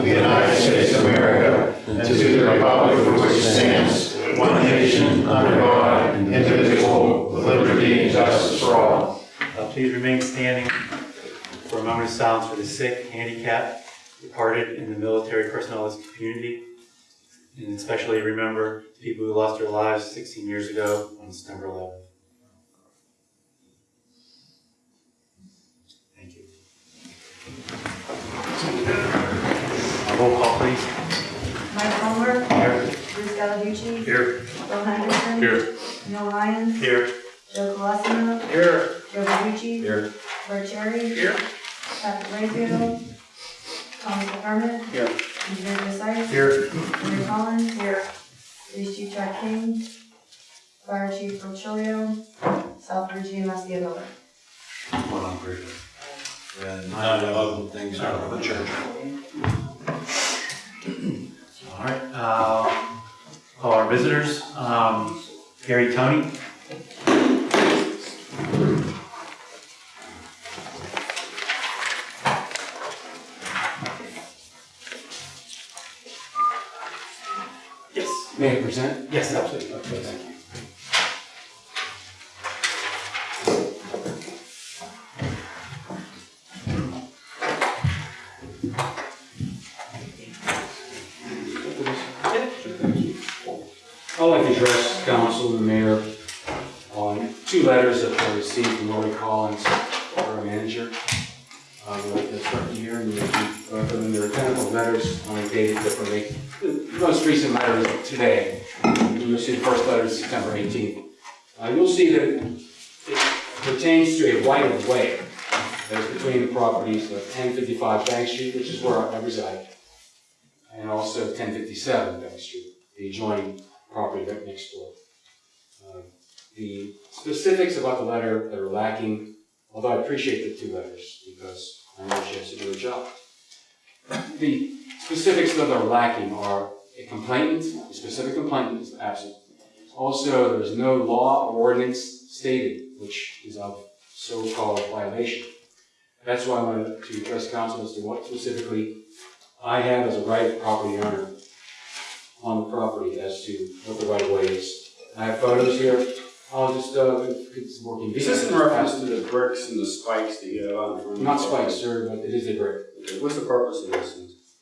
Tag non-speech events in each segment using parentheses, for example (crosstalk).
of the United States of America and to the republic for which it stands, one nation, under God, indivisible, with liberty and justice for all. Uh, Please remain standing for a moment of silence for the sick, handicapped, departed, and the military personnel of this community. And especially remember the people who lost their lives 16 years ago on September 11th. Roll call, please. Mike Palmer, Here. Bruce Gallarducci, Here. Bill Henderson. Here. Neil Ryan, Here. Joe Colosimo, Here. Joe Verducci. Here. Bert Cherry. Here. Patrick Rayfield, Thomas McDermott. Here. Engineer Forsyth. Here. Henry Collins. Here. Police Chief Jack King. Fire Chief Rochilio. South Virginia Muskie Miller. One on prison. And nine other things out of the church. All right, uh, call our visitors. Um, Gary Tony. Yes. May I present? Yes, absolutely. Okay, address council and the mayor on two letters that I received from Lori Collins, our manager. That's written here, and you both of them, they're identical letters, only dated differently. The most recent letter is today. You'll see the first letter is September 18th. Uh, You'll see that it pertains to a right of way that is between the properties of 1055 Bank Street, which is where I reside, and also 1057 Bank Street, the adjoining property right next door. Uh, The specifics about the letter that are lacking, although I appreciate the two letters because I know she has to do her job. The specifics that are lacking are a complainant, a specific complainant is absent. Also, there is no law or ordinance stated which is of so-called violation. That's why I wanted to address council as to what specifically I have as a right of property owner on the property as to what the right of way is. I have photos here. I'll just, uh, if it's working. Is this in reference to the bricks and the spikes that you have out in front? Not spikes, sir, but it is a brick. Okay, What's the purpose of this?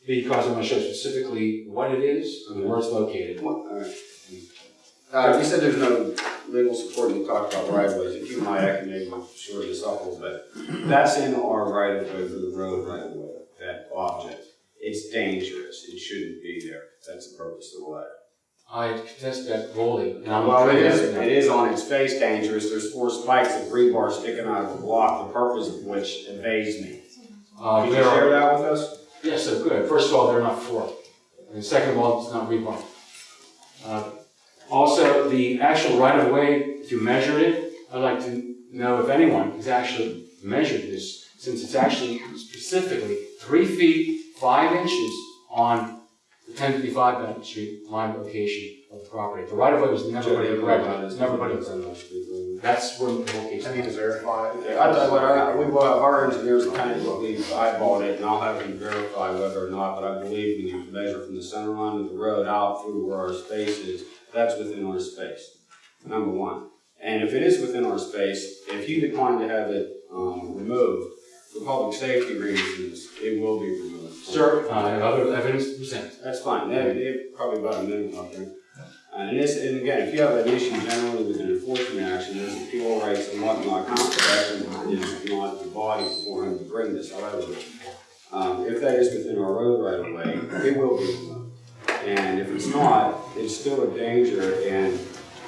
Because I'm gonna show specifically what it is and where it's located. What- all right. Uh, you said there's no legal support and you talked about right of ways. If you might, I can maybe shore this up a little bit. That's in our right of way for the road right of way, that object. It's dangerous. It shouldn't be there. That's the purpose of the letter. I contest that fully. Well, it is, it is on its face dangerous. There's four spikes of rebar sticking out of the block, the purpose of which evades me. Uh, Can you there are- share that with us? Yes, so good. First of all, they're not four. And second of all, it's not rebar. Uh, Also, the actual right of way, if you measured it, I'd like to know if anyone has actually measured this, since it's actually specifically three feet, five inches on the ten fifty-five Benton Street line location of the property. The right of way was never put in correct. It's never put in. That's where the whole case. I need to verify. I tell you what, our, we, will have our engineers kind of believe eyeballed it, and I'll have them verify whether or not, but I believe when you measure from the center line of the road out through where our space is, that's within our space, number one. And if it is within our space, if you decline to have it, um, removed, for public safety reasons, it will be removed. Sir, I have other evidence to present. That's fine, they, they probably about a minute out there. And this, and again, if you have an issue generally with an enforcement action, there's appeal rights and whatnot, counsel action is not the body for him to bring this, however. Um, if that is within our road right of way, it will be removed. And if it's not, it's still a danger and,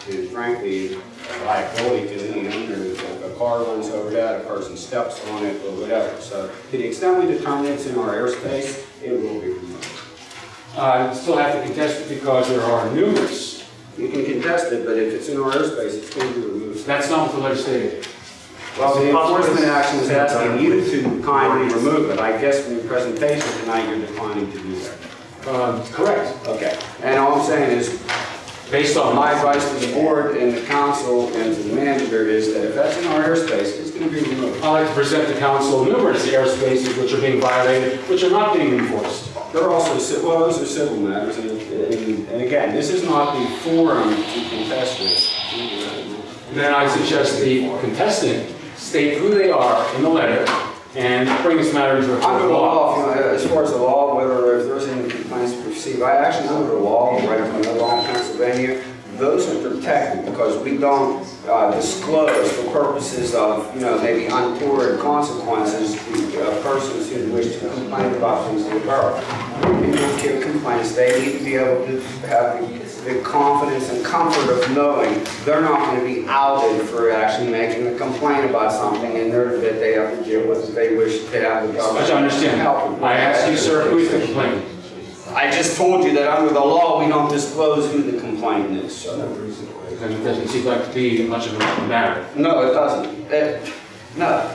and frankly, a liability to any owner. Car runs over that, a person steps on it or whatever. So to the extent we determine it's in our airspace, it will be removed. I still have to contest it because there are numerous. You can contest it, but if it's in our airspace, it's going to be removed. That's not what the stated. Well, the enforcement action is asking you to kindly remove it. I guess from your presentation tonight, you're declining to do that. Um, Correct. Okay. And all I'm saying is, Based on my advice to the board and the council and to the manager is that if that's in our airspace, it's going to be removed. I'd like to present the council numerous airspaces which are being violated, which are not being enforced. They're also, well, those are civil matters, and, and, and again, this is not the forum to contest this. Then I suggest the contestant state who they are in the letter and bring this matter into a court of law. law, you know, as far as the law, whether if there's any received, I actually under the law, right from another law in Pennsylvania, those are protected because we don't uh, disclose for purposes of, you know, maybe untoward consequences to uh, persons who wish to complain about things in the borough. When people give complaints, they need to be able to have the- the confidence and comfort of knowing they're not going to be outed for actually making a complaint about something and that they have to deal with if they wish to have the government. I understand. help them. I asked you, sir, who is the complainant? I just told you that under the law, we don't disclose who the complainant is, so. Then it doesn't seem like to be much of a matter. No, it doesn't. It- no,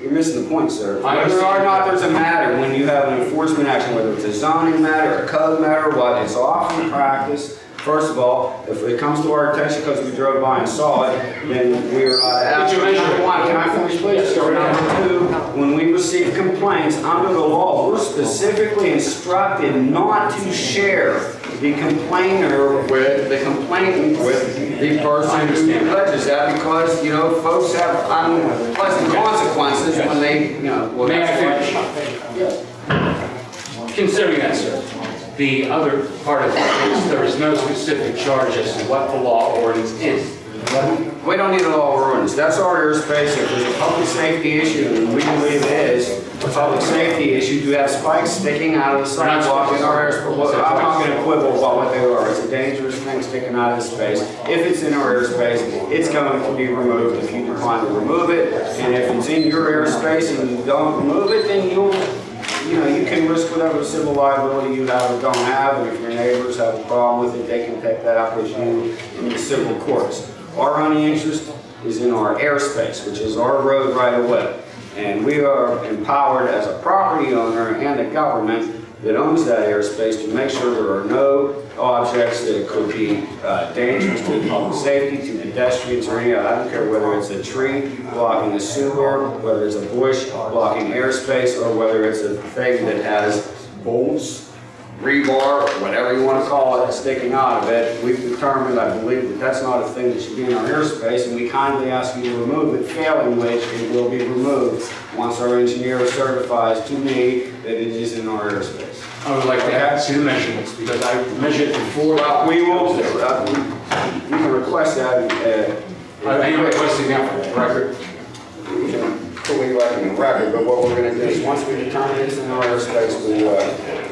you're missing the point, sir. I Whether or not there's a matter, when you have an enforcement action, whether it's a zoning matter, a code matter, what is often practice, first of all, if it comes to our attention because we drove by and saw it, then we're, uh, Did you measure one, can I finish, please? Yes. Number two, when we receive complaints, under the law, we're specifically instructed not to share the complainer with, the complainant with the person who alleges that because, you know, folks have unpleasant consequences when they, you know. well, May I finish? Considering that, sir, the other part of it is there is no specific charge as to what the law ordinance is. We don't need a law ordinance, that's our airspace, if there's a public safety issue, and we believe it is, a public safety issue, to have spikes sticking out of the sidewalk in our airspace. Well, I'm not gonna quibble about what they are, it's a dangerous thing sticking out of the space. If it's in our airspace, it's going to be removed. If you decline to remove it, and if it's in your airspace and you don't remove it, then you'll, you know, you can risk whatever civil liability you have or don't have, and if your neighbors have a problem with it, they can take that up with you in the civil courts. Our only interest is in our airspace, which is our road right away. And we are empowered as a property owner and the government that owns that airspace to make sure there are no objects that could be uh, dangerous to public safety, to pedestrians or any, other. I don't care whether it's a tree blocking a sewer, whether it's a bush blocking airspace, or whether it's a thing that has bolts rebar, whatever you want to call it, sticking out of it, we've determined, I believe, that that's not a thing that should be in our airspace, and we kindly ask you to remove it, failing which it will be removed once our engineer certifies to me that it is in our airspace. I would like to add two measurements because I measured before. Well, we will, uh, we can request that, uh. I am requesting that for the record. We can put it right in the record, but what we're gonna do is, once we determine it's in our airspace, we, uh,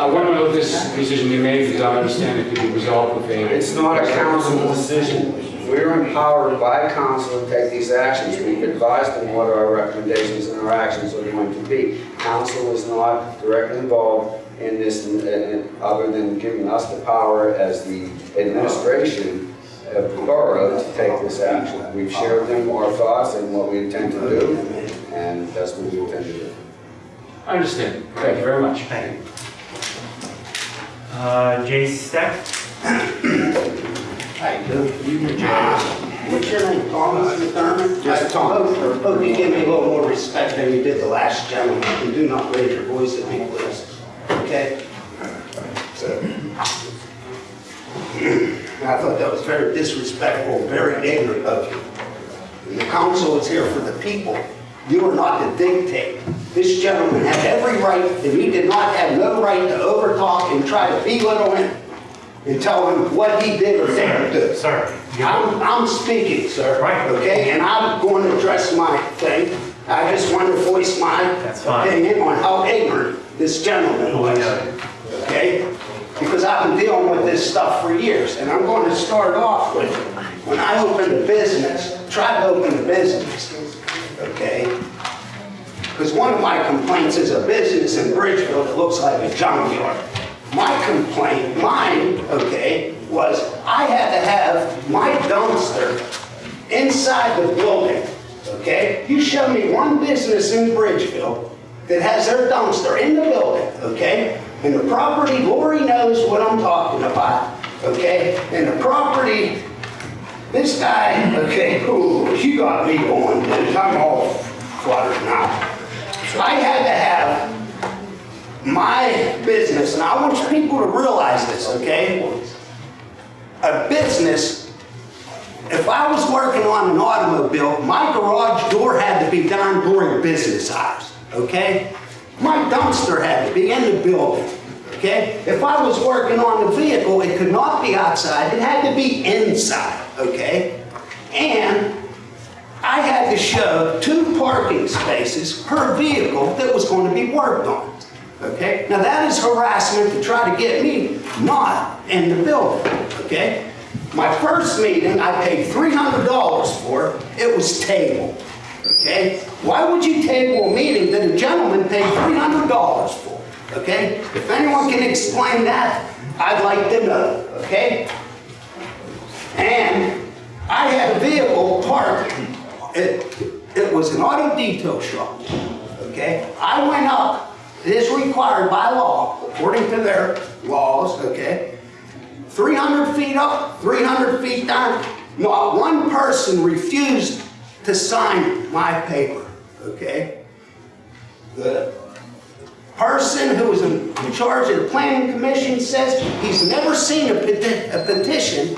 I want to know if this decision be made because I understand it could be resolved with a. It's not a council decision. We're empowered by council to take these actions. We've advised them what our recommendations and our actions are going to be. Council is not directly involved in this, uh, uh, other than giving us the power as the administration of the borough to take this action. We've shared them our thoughts and what we intend to do, and that's what we intend to do. I understand. Thank you very much. Thank you. Uh, Jay Steck? Hey, What's your name, Thomas McDermott? Yes, Tom. Hope hope you give me a little more respect than you did the last gentleman, and do not raise your voice at me, please, okay? I thought that was very disrespectful, very ignorant of you. And The council is here for the people. You are not to dictate. This gentleman had every right, and he did not have no right to overtalk and try to belittle him and tell him what he did or didn't do. Sir. I'm, I'm speaking, sir. Right. Okay, and I'm going to address my thing. I just want to voice my opinion on how ignorant this gentleman was. Okay? Because I've been dealing with this stuff for years, and I'm going to start off with, when I opened a business, tried to open a business, okay? Because one of my complaints is a business in Bridgeville that looks like a junkyard. My complaint, mine, okay, was I had to have my dumpster inside the building, okay? You show me one business in Bridgeville that has their dumpster in the building, okay? And the property, Lori knows what I'm talking about, okay? And the property, this guy, okay, ooh, you got me going, dude. I'm all fluttered now. I had to have my business, and I want people to realize this, okay? A business, if I was working on an automobile, my garage door had to be down during business hours, okay? My dumpster had to be in the building, okay? If I was working on a vehicle, it could not be outside, it had to be inside, okay? And I had to show two parking spaces per vehicle that was going to be worked on. Okay? Now that is harassment to try to get me not in the building. Okay? My first meeting, I paid $300 for, it was tabled. Okay? Why would you table a meeting that a gentleman paid $300 for? Okay? If anyone can explain that, I'd like to know. Okay? And I had a vehicle parked, it, it was an auto detail shop, okay? I went up, it is required by law, according to their laws, okay? 300 feet up, 300 feet down, not one person refused to sign my paper, okay? The person who was in in charge of the planning commission says he's never seen a peti- a petition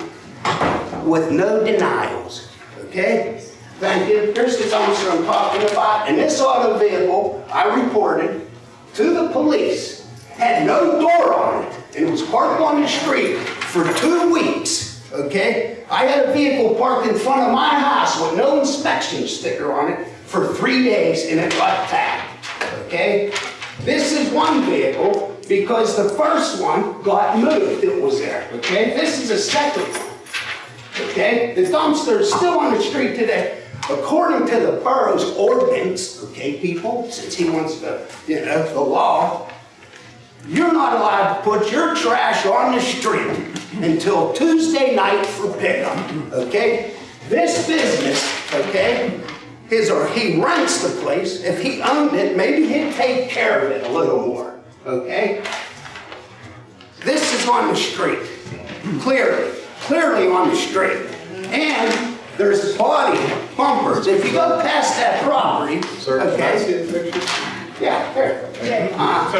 with no denials, okay? Thank you. Here's the dumpster I'm talking about, and this auto vehicle, I reported to the police, had no door on it, and it was parked on the street for two weeks, okay? I had a vehicle parked in front of my house with no inspection sticker on it for three days, and it got tagged, okay? This is one vehicle, because the first one got moved, it was there, okay? This is a second one. Okay, the dumpster is still on the street today. According to the borough's ordinance, okay, people, since he wants to, you know, the law, you're not allowed to put your trash on the street until Tuesday night for pickup, okay? This business, okay, is, or he rents the place. If he owned it, maybe he'd take care of it a little more, okay? This is on the street, clearly, clearly on the street. And there's body bumpers. If you go past that property, Sir, can I okay? see the picture? Yeah, there. Jay, Uh,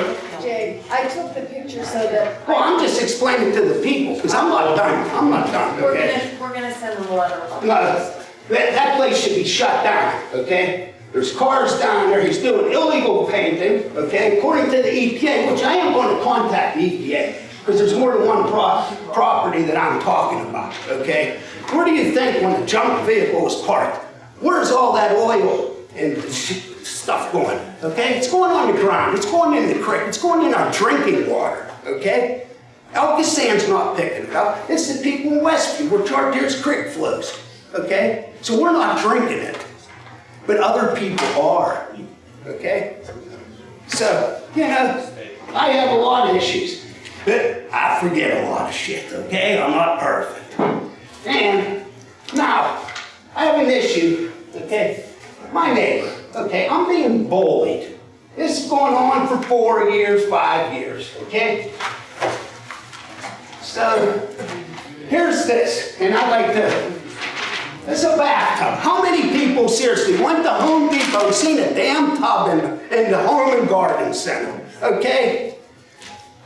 Jay, I took the picture so that. Well, I'm just explaining to the people, because I'm not done, I'm not done, We're okay? gonna, we're gonna send them a letter. No, that, that place should be shut down, okay? There's cars down there, he's doing illegal painting, okay, according to the EPA, which I am going to contact the EPA, because there's more than one pro- property that I'm talking about, okay? Where do you think when the junk vehicle was parked, where's all that oil and stuff going, okay? It's going on the ground, it's going in the creek, it's going in our drinking water, okay? Elka Sand's not picking it up. It's the people in Westview where Chartiers Creek flows. Okay? So we're not drinking it. But other people are. Okay? So, you know, I have a lot of issues. But I forget a lot of shit, okay? I'm not perfect. And now, I have an issue, okay? My neighbor, okay? I'm being bullied. This is going on for four years, five years, okay? So, here's this, and I'd like to, it's a bathtub. How many people seriously went to Home Depot and seen a damn tub in, in the Home and Garden Center, okay?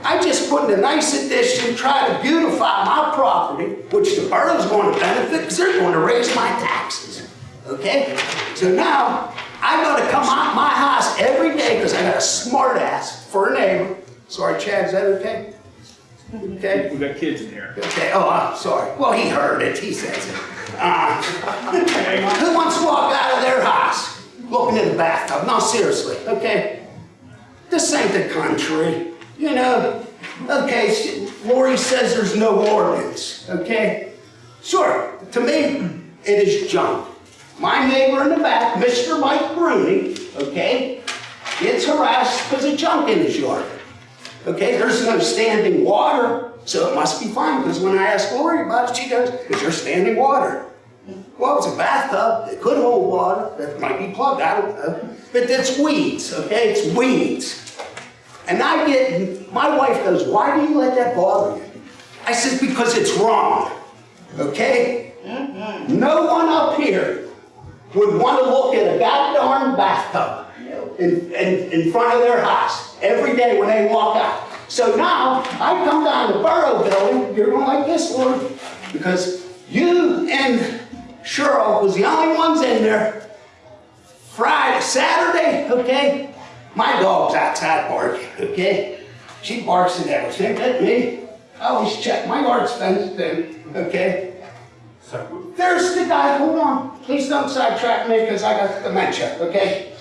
I just put in a nice addition, try to beautify my property, which the borough's going to benefit, because they're going to raise my taxes, okay? So now, I gotta come out my house every day, because I got a smart ass for a neighbor. Sorry, Chad, is that okay? Okay? We got kids in here. Okay, oh, I'm sorry. Well, he heard it, he says it. Uh, who wants to walk out of their house looking in the bathtub? No, seriously, okay? This ain't the country, you know? Okay, Lori says there's no ordinance, okay? Sure, to me, it is junk. My neighbor in the back, Mr. Mike Bruni, okay, gets harassed because of junk in his yard. Okay, there's no standing water, so it must be fine, because when I ask Lori about it, she goes, is there standing water? Well, it's a bathtub, it could hold water, that might be plugged, I don't know. But it's weeds, okay, it's weeds. And I get, my wife goes, why do you let that bother you? I said, because it's wrong, okay? Mm-hmm. No one up here would want to look at a goddamn bathtub in, in, in front of their house. every day when they walk out. So now, I come down the Borough Building, you're going like this, Lord, because you and Cheryl was the only ones in there. Friday, Saturday, okay? My dog's outside barking, okay? She barks at everything, at me. I always check, my yard's fenced in, okay? So, There's the guy, hold on, please don't sidetrack me because I got dementia, okay?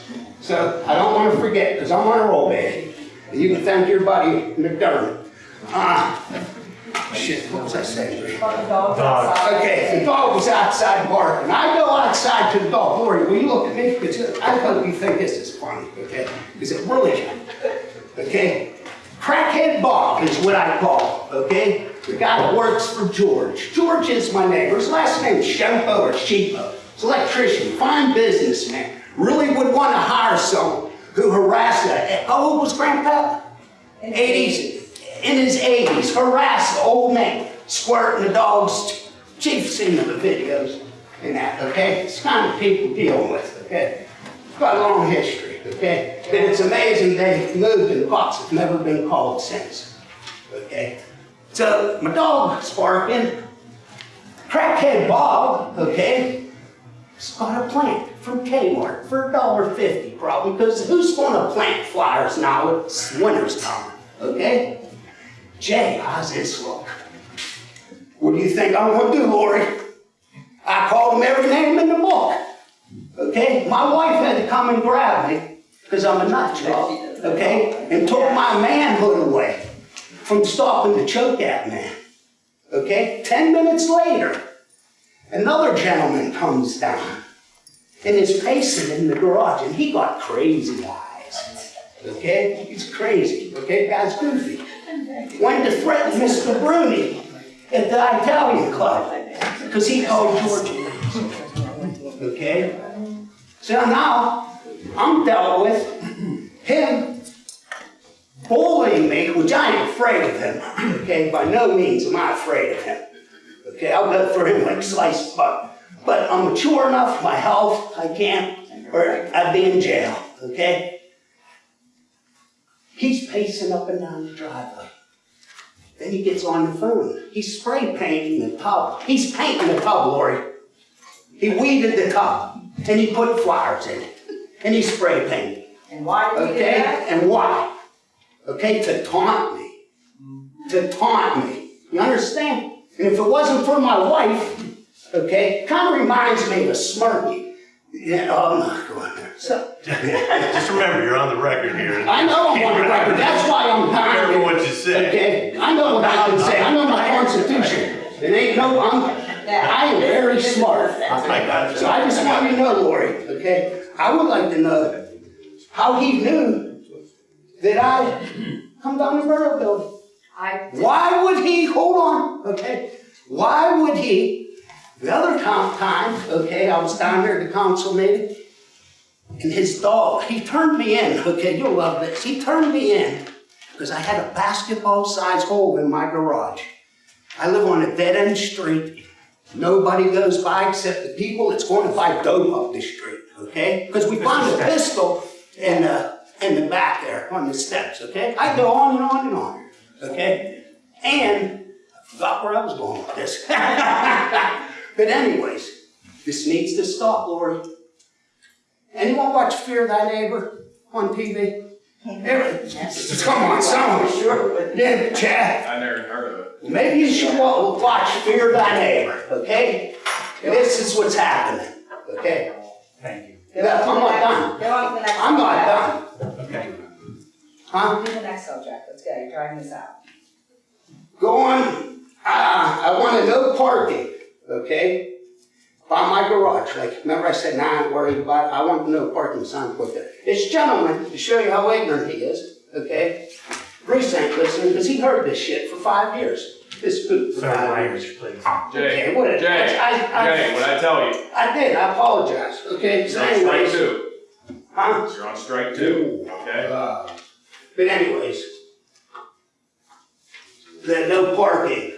So I don't want to forget because I'm on a roll, baby. You can thank your buddy McDermott. Ah, shit, what was I saying? Dog. Okay, the dog was outside barking. I go outside to the dog. Lori, will you look at me? Because I hope you think this is funny, okay? Because it really. Okay? Crackhead Bob is what I call, okay? The guy that works for George. George is my neighbor. His last name is Shempo or Sheepo. He's an electrician, fine businessman. Really would want to hire someone who harassed a, how old was Grandpa? 80s, in his 80s, harassed the old man, squirting the dog's chief seen the videos and that, okay? It's kind of people dealing with, okay? It's got a long history, okay? And it's amazing they've moved and the cops have never been called since, okay? So my dog's barking. Crackhead Bob, okay, has got a plant from Kmart for a dollar fifty probably, because who's gonna plant flowers now? It's winter's time, okay? Jay, look? What do you think I'm gonna do, Lori? I called him every name in the book, okay? My wife had to come and grab me, because I'm a nut job, okay? And took my manhood away from stopping to choke at man. Okay? Ten minutes later, another gentleman comes down and is pacing in the garage, and he got crazy eyes. Okay? He's crazy. Okay? Guy's goofy. Went to threaten Mr. Bruni at the Italian club because he called George. Okay? So now I'm dealt with him bullying me, which I ain't afraid of him. Okay, by no means am I afraid of him. Okay, I'll go for him like sliced butter. But I'm mature enough, my health, I can't, or I'd be in jail. Okay? He's pacing up and down the driveway. Then he gets on the phone. He's spray painting the tub. He's painting the tub, Lori. He weeded the tub and he put flowers in it. And he spray painted. And why did he do Okay? that? And why? Okay, to taunt me. To taunt me. You understand? And if it wasn't for my wife, okay, kind of reminds me of a Smirky. Yeah, oh, I'm not going there. So, (laughs) Just remember, you're on the record here. I know I'm on the record, that's why I'm Careful dying. what you say. Okay, I know what I can say, I know my constitution. It ain't no, I'm, I am very smart. (laughs) I got So I just want you to know, Lori, okay? I would like to know how he knew that I come down to Borough Building. I, Why would he, hold on, okay? Why would he, the other time, okay, I was down there at the council meeting, and his dog, he turned me in, okay, you'll love this, he turned me in because I had a basketball-sized hole in my garage. I live on a dead-end street. Nobody goes by except the people that's going to buy dope up the street, okay? Because we found a pistol in the, in the back there on the steps, okay? I go on and on and on, okay? And I forgot where I was going with this. (laughs) But anyways, this needs to stop, Lori. Anyone watch Fear Thy Neighbor on TV? Every- Come on, someone, sure. Yeah, Chad. I never heard of it. Maybe you should watch Fear Thy Neighbor, okay? This is what's happening, okay? thank you. Yeah, I'm not done. Get on to the next. I'm not done, Okay. huh? Do the next subject, let's go, you're driving this out. Going, ah, I want to no parking, okay? By my garage, like, remember I said, nah, I'm worried about, it. I want no parking sign put there. This gentleman, to show you how ignorant he is, okay? Bruce ain't listening, because he heard this shit for five years. This good for Sorry, five years. language, please. Jay, Okay, what- Jay, I- I- Jay, what I tell you, I did, I apologize, okay? So you're on strike anyways, two. huh? You're on strike two, okay? Uh, But anyways, the no parking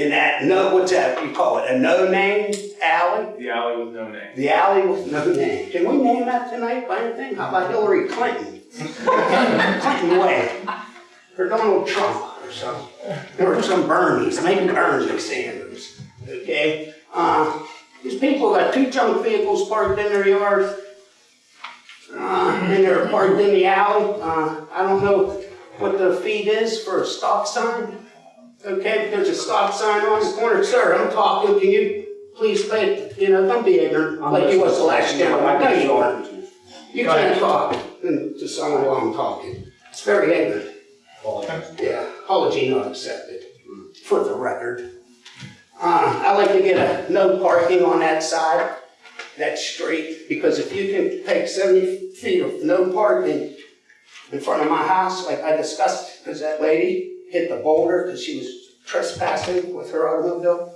in that, no, what's that, you call it, a no-name alley? The alley with no name. The alley with no name. Can we name that tonight by anything? How about Hillary Clinton? (laughs) Clinton way. Or Donald Trump or some, or some Bernie's, maybe Bernie Sanders, okay? Uh, these people got two junk vehicles parked in their yard. Uh, and they're parked in the alley. Uh, I don't know what the fee is for a stop sign. Okay, but there's a stop sign on the corner. Sir, I'm talking, can you please pay, you know, don't be ignorant like you was the last gentleman. I know you are. You can't talk to someone while I'm talking. It's very ignorant. Yeah, apology not accepted, for the record. Uh, I like to get a no parking on that side, that street, because if you can take seventy feet of no parking in front of my house, like I discussed, because that lady hit the boulder because she was trespassing with her automobile.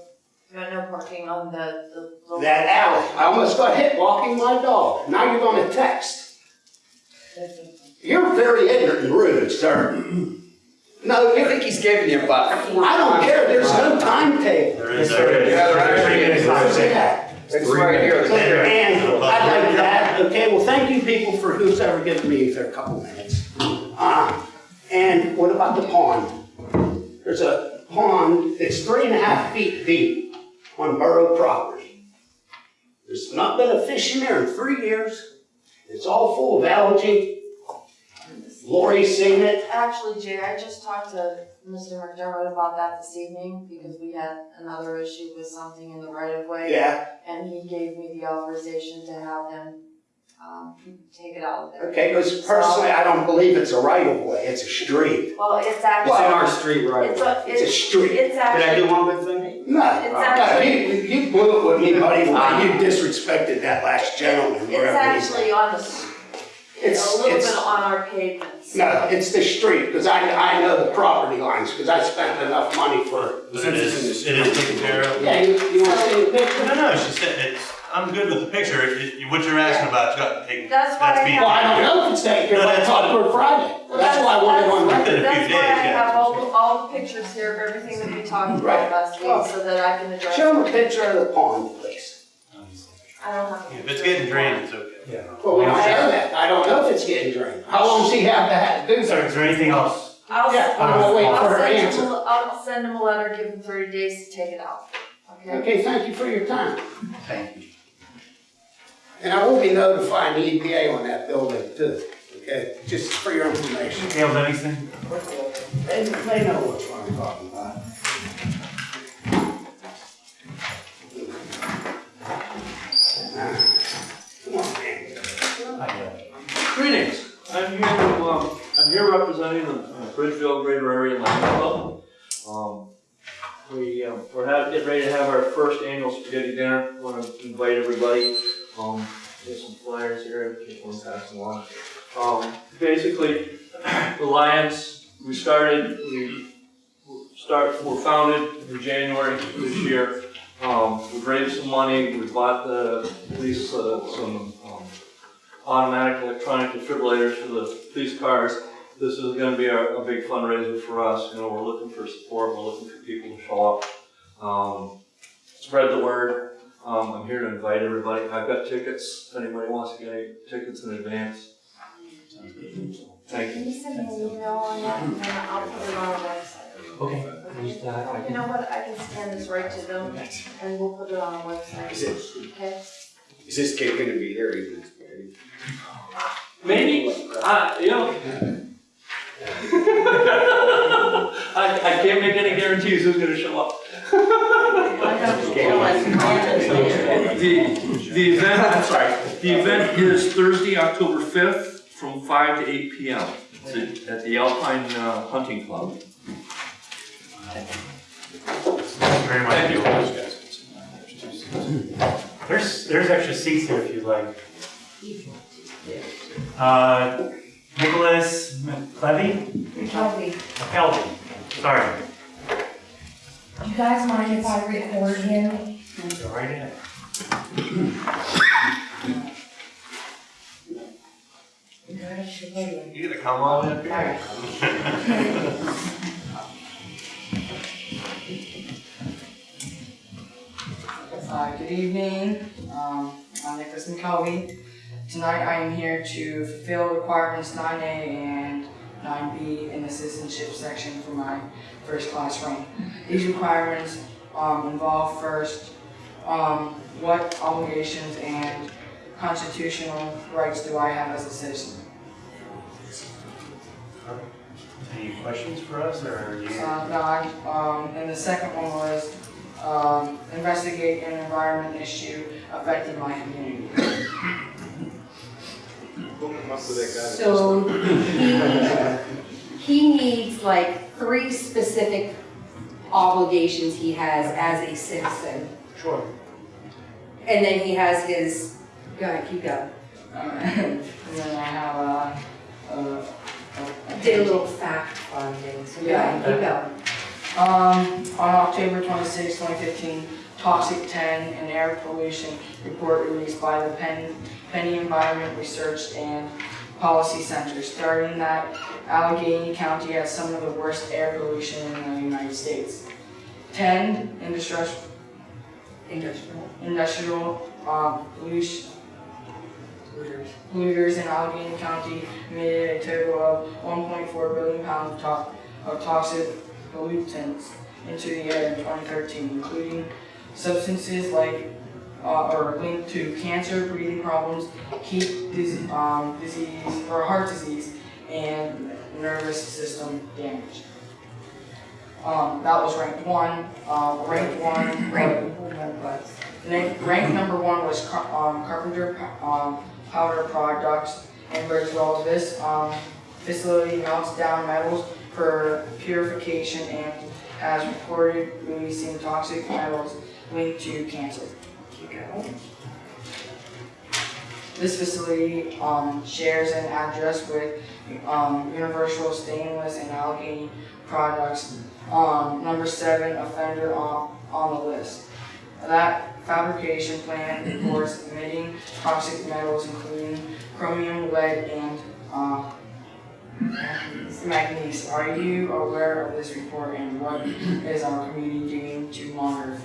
You got no parking on the, the. the- That alley, I almost got hit walking my dog. Now you're gonna text. You're very ignorant and rude, sir. No, I you think he's giving you about four. I don't care, there's no timetable. There is, there is. Yeah, there is. Three minutes. Yeah. It's right here. And I like that, okay, well, thank you people for who's ever given me their couple minutes. Uh, and what about the pond? There's a pond that's three and a half feet deep on borough property. There's not been a fish in there in three years. It's all full of algae. Lori's seen it. Actually, Jay, I just talked to Mr. McDermott about that this evening because we had another issue with something in the right of way. Yeah, And he gave me the authorization to have them, um, take it out there. okay, because personally, I don't believe it's a right of way, it's a street. Well, it's It's in actually, our street right it's away. a, It's a it's, street. it's Did I do actually, one good thing? No, It's no, actually- you, you blew it with me, buddy, when you disrespected that last gentleman, it's wherever he's actually on the, s- it's It's- a little it's- bit on our pavements. No, it's the street, because I, I know the property lines, because I spent enough money for. But it is, it is taken care of. Yeah, you, you want to see the picture? No, no, she said, it's, I'm good with the picture, It- it- what you're asking about, it's got taken, That's why I that's being. Well, I don't know if it's taken care of, I talked to her Friday, Well, that's why I wanted on that's- record. Within a few That's why I yeah. have all, all the pictures here of everything that we talked Right. about last week, so that I can address. Show them a picture of the pond, please. I don't have. a If it's picture. getting drained, it's okay. Well, we don't know that, I don't know if it's getting drained. How long does he have to have to do So that? is there anything else? I'll, Yeah, I'm gonna wait for I'll her send him, answer. a- I'll send him a letter, give him thirty days to take it out, okay? Okay, thank you for your time. Thank you. And I will be notifying the EPA on that building too, okay, just for your information. Gail Livingston? They, they know what I'm talking about. Come. Greetings, I'm here to, um, I'm here representing the uh, Bridgeville Greater Area Lions Club. Um, we, um, we're having, getting ready to have our first annual spaghetti dinner, wanna invite everybody, um, there's some flyers here, if you want to pass along. Um, basically, (clears throat) the Lions, we started, we start, were founded in January this year. Um, we've raised some money, we bought the police, uh, some, um, automatic electronic defibrillators for the police cars. This is gonna be a, a big fundraiser for us, you know, we're looking for support, we're looking for people to show up. Um, spread the word, um, I'm here to invite everybody, I've got tickets, if anybody wants to get any tickets in advance. Thank you. Can you send me an email on that, and then I'll put it on our website? Okay. You know what, I can scan this right to them, and we'll put it on our website, Is it, okay? is this kid gonna be here even? Spaghetti? Maybe, uh, you know. (laughs) I, I can't make any guarantees who's gonna show up. The, the event, I'm sorry, the event is Thursday, October fifth, from five to eight P M. It's At the Alpine uh, Hunting Club. Thank you very much. There's, there's extra seats here if you'd like. Uh, Nicholas McClevy? McKelvey, McKelvey, sorry. you guys mind if I record him? Go right ahead. You gonna come all the way up here? Uh, good evening, um, I'm Nicholas McKelvey. Tonight I am here to fulfill requirements nine A and nine B in the citizenship section for my first class rank. These requirements um, involve first, um, what obligations and constitutional rights do I have as a citizen? Any questions for us, or you? Uh, no, I, um, and the second one was, um, investigate an environment issue affecting my community. So he, he needs like three specific obligations he has as a citizen. Sure. And then he has his, go ahead, keep going. Uh, and then I have, uh, uh, I Did a little fact finding, so go ahead, keep going. Um, on October 26, 2015, Toxic 10, an air pollution report released by the Penn, PennEnvironment Research and Policy Center, stating that Allegheny County has some of the worst air pollution in the United States. 10, industrial, Industrial. industrial, um, pollution, polluters in Allegheny County emitted a total of 1.4 billion pounds of to- of toxic pollutants into the air in 2013, including substances like uh, or linked to cancer, breathing problems, heat dis- um, disease, or heart disease, and nervous system damage. Um, that was ranked one. Uh, ranked one. Rank, hold butts. Rank, rank number one was Car- um, Carpenter um, Powder Products in Bridgeville. This um, facility melts down metals for purification and has reported releasing toxic metals linked to cancer. This facility um, shares an address with um, Universal Stainless and Allegheny Products, um, number seven offender on, on the list. That fabrication plant reports emitting toxic metals including chromium, lead, and uh, manganese. Are you aware of this report and what is our community doing to monitor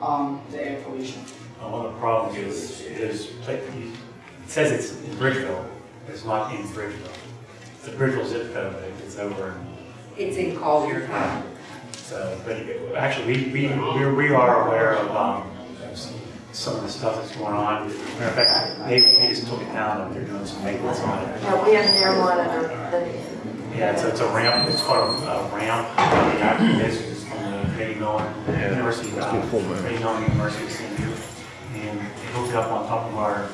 um, the air pollution? Uh, One of the problems is, is, like, it says it's in Bridgeville, but it's not in Bridgeville. The Bridgeville zip code, but it's over in It's in Collier County. So, but it- actually, we, we, we're- we are aware of, um, some of the stuff that's going on. Matter of fact, they, they just took it down, and they're doing some maintenance on it. Yeah, we have an air monitor that Yeah, it's, it's a ramp, it's called a a ramp, the active is, is from the Carnegie Mellon University, uh, Carnegie Mellon University of St. Up on top of our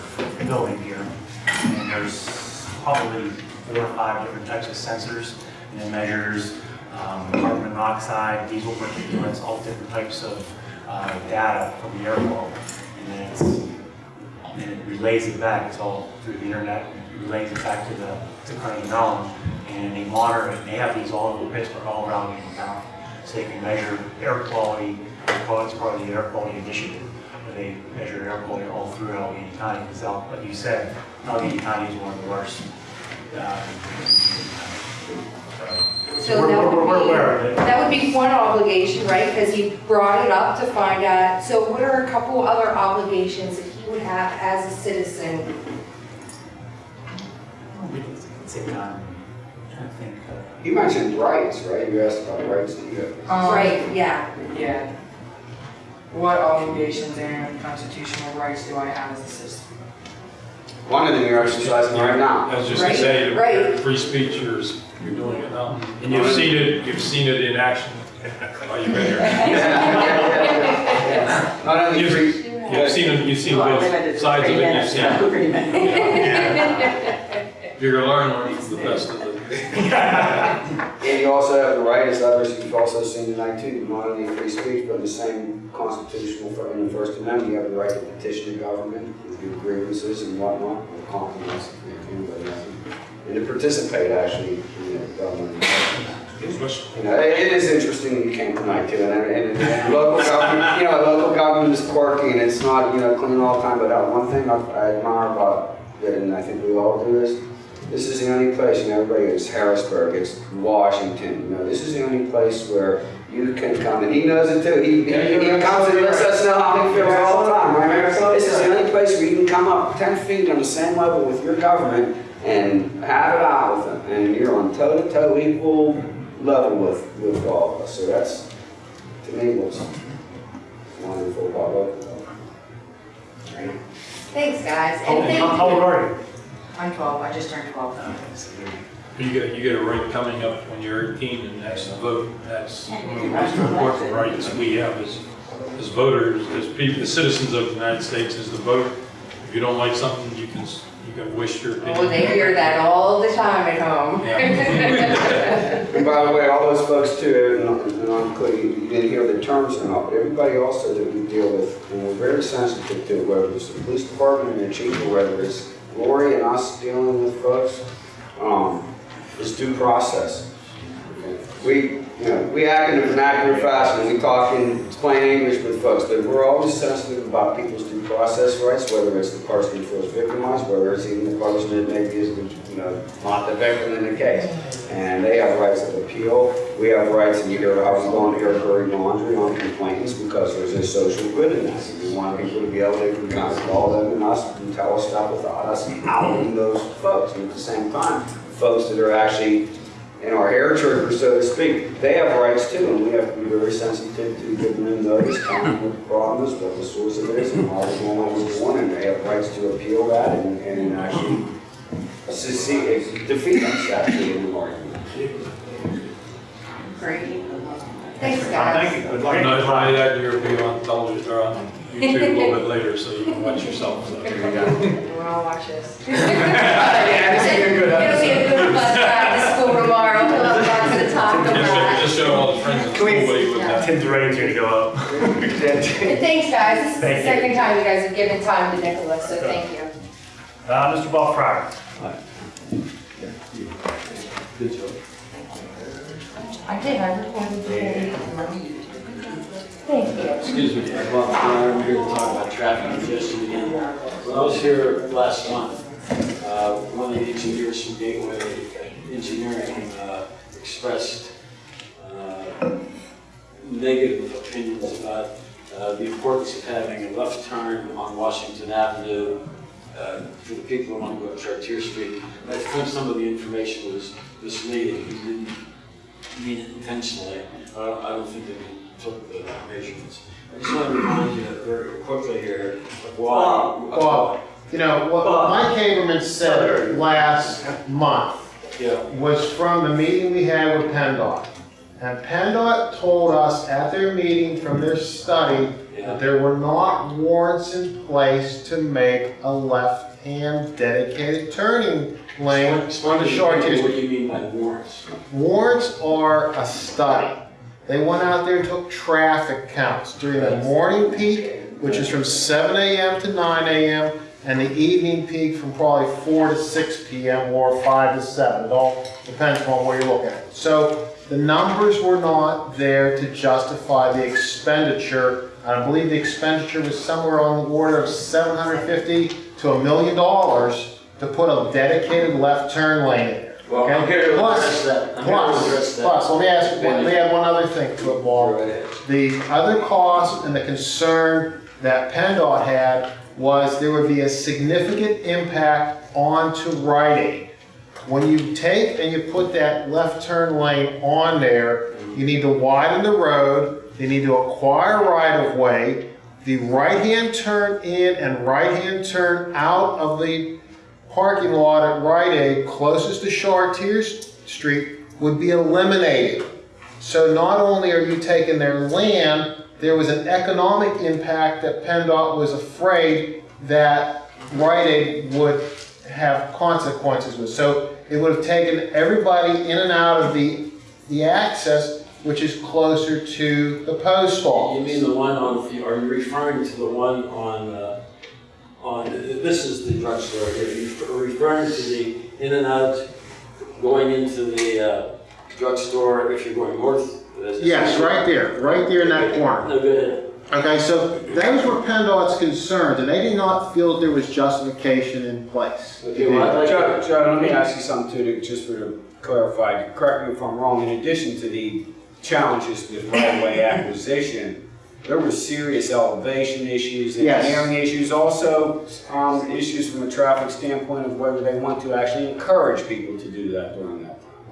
building here, and there's probably four or five different types of sensors, and it measures, um, carbon monoxide, diesel particulates, all different types of, uh, data from the air quality. And then it's, and it relays it back, it's all through the internet, it relays it back to the, to Carnegie Mellon, and they monitor it, and they have these all over Pittsburgh, all around Union County. So they can measure air quality, it's part of the air quality initiative, they measure air quality all through Allegheny County, because like you said, Allegheny County is one of the worst. uh, So we're- that we're- we're would aware of be, it. that would be one obligation, right? Because he brought it up to find out, so what are a couple other obligations that he would have as a citizen? Same time, trying to think, You mentioned rights, right? You asked about rights that you have. Um, Right, yeah. Yeah. What obligations and constitutional rights do I have as a citizen? One of them you're exercising right now. I was just Right, gonna say, right. free speech, you're, you're doing it now. And you've seen it, you've seen it in action. Oh, you've been here. (laughs) Not only You've- free, You've seen it, you've seen both sides of it, you've seen. If (laughs) you're gonna learn, learn the best of it. And you also have the right, as others you've also seen tonight too, not only free speech, but in the same constitutional, for- in the First Amendment, you have the right to petition the government, review grievances and whatnot, or compromise, if anybody has them. And to participate actually in the government. You know, it it is interesting that you came tonight too, and, and and local government, you know, local government is quirky and it's not, you know, clean all the time, but uh, one thing I I admire about it, and I think we all do is, This is the only place, you know, everybody goes Harrisburg, it's Washington, you know, this is the only place where you can come, and he knows it too, he, he he comes and lets us know how he feels all the time, right? This is the only place where you can come up ten feet on the same level with your government and have it out with them, and you're on toe-to-toe equal level with, with all of us, so that's, to me, what's wonderful about local. Right? Thanks, guys. How And how- thank how old are you? I'm twelve, I just turned twelve. You get, you get a right coming up when you're 18 and that's the vote. That's one of the most important rights we have as, as voters, as people, the citizens of the United States is the vote. If you don't like something, you can, you can wish your opinion. Oh, they hear that all the time at home. (laughs) And by the way, all those folks too, and and I'm clear, you you didn't hear the terms or not, but everybody also that we deal with, and we're very sensitive to, whether it's the police department and their chief, or whether it's Lori and us dealing with folks, um, is due process. We, you know, we act in a vernacular fashion, we talk in plain English with folks, but we're always sensitive about people's due process rights, whether it's the person who feels victimized, whether it's even the person that maybe is, you know, not the victim in the case. And they have rights of appeal, we have rights, and you hear, I was going to hear Curry laundry on complaints because there's a social good in that. We want people to be able to kind of call them and us and tell us stuff without us outing those folks. And at the same time, folks that are actually in our hair troopers, so to speak, they have rights too, and we have to be very sensitive to giving them notice, telling them what the problem is, what the source of it is, and why the one was born, and they have rights to appeal that and, and actually secede, defeat us actually in the argument. Great. Thanks, guys. Thank you, good You luck. know, try that, you'll be on television, or on YouTube a little bit later, so you can watch yourself. so. You wanna watch this? (laughs) Yeah, this will be a good It'll be a good bus ride to school tomorrow. We'll have lots to talk Just show- about. Just show all the friends in school what he would have. Tim's ready to go up. And thanks, guys. This is the Thank you. second time you guys have given time to Nicholas, so thank you. Uh, Mr. Ball Fryer. I did, I recorded the Thank you. Excuse me, well, I'm here to talk about traffic congestion again. When I was here last month, uh, one of the engineers from Gateway Engineering uh, expressed uh, negative opinions about uh, the importance of having a left turn on Washington Avenue uh, for the people who want to go up Chartier Street. I think some of the information was misleading. He didn't mean it intentionally. I don't, I don't think that he took the measurements. I just want to remind you very quickly here of why. Well, you know, what Mike Haberman said last month Yeah, was from the meeting we had with PennDOT. And PennDOT told us at their meeting from their study that there were not warrants in place to make a left-hand dedicated turning lane on the explain to Chartiers. me what you mean by warrants. Warrants are a study. They went out there and took traffic counts during the morning peak, which is from seven AM to nine AM, and the evening peak from probably four to six PM or five to seven. It all depends on where you're looking at. So the numbers were not there to justify the expenditure. I believe the expenditure was somewhere on the order of seven hundred fifty to a million dollars to put a dedicated left turn lane in there. Well, I'm Okay? here to Plus- that. I'm to Plus, plus, let me ask, let me add one other thing to it, Paul. The other cost and the concern that PennDOT had was there would be a significant impact onto Rite Aid. When you take and you put that left turn lane on there, you need to widen the road, you need to acquire right of way. The right-hand turn in and right-hand turn out of the parking lot at Rite Aid closest to Chartiers Street would be eliminated. So not only are you taking their land, there was an economic impact that PennDOT was afraid that Rite Aid would have consequences with. So it would have taken everybody in and out of the, the access, which is closer to the post office. You mean the one on, are you referring to the one on, uh, on, this is the drugstore here, you're referring to the in and out, going into the uh, drugstore if you're going north? Yes, right there, right there in that corner. No, go ahead. Okay, so those were PennDOT's concerns, and they did not feel that there was justification in place. Okay, well, Joe, Joe, let me ask you something too, to- just for to clarify, correct me if I'm wrong, in addition to the challenges with right-of-way acquisition, there were serious elevation issues, Yes. engineering issues, also, um, issues from a traffic standpoint of whether they want to actually encourage people to do that during that time.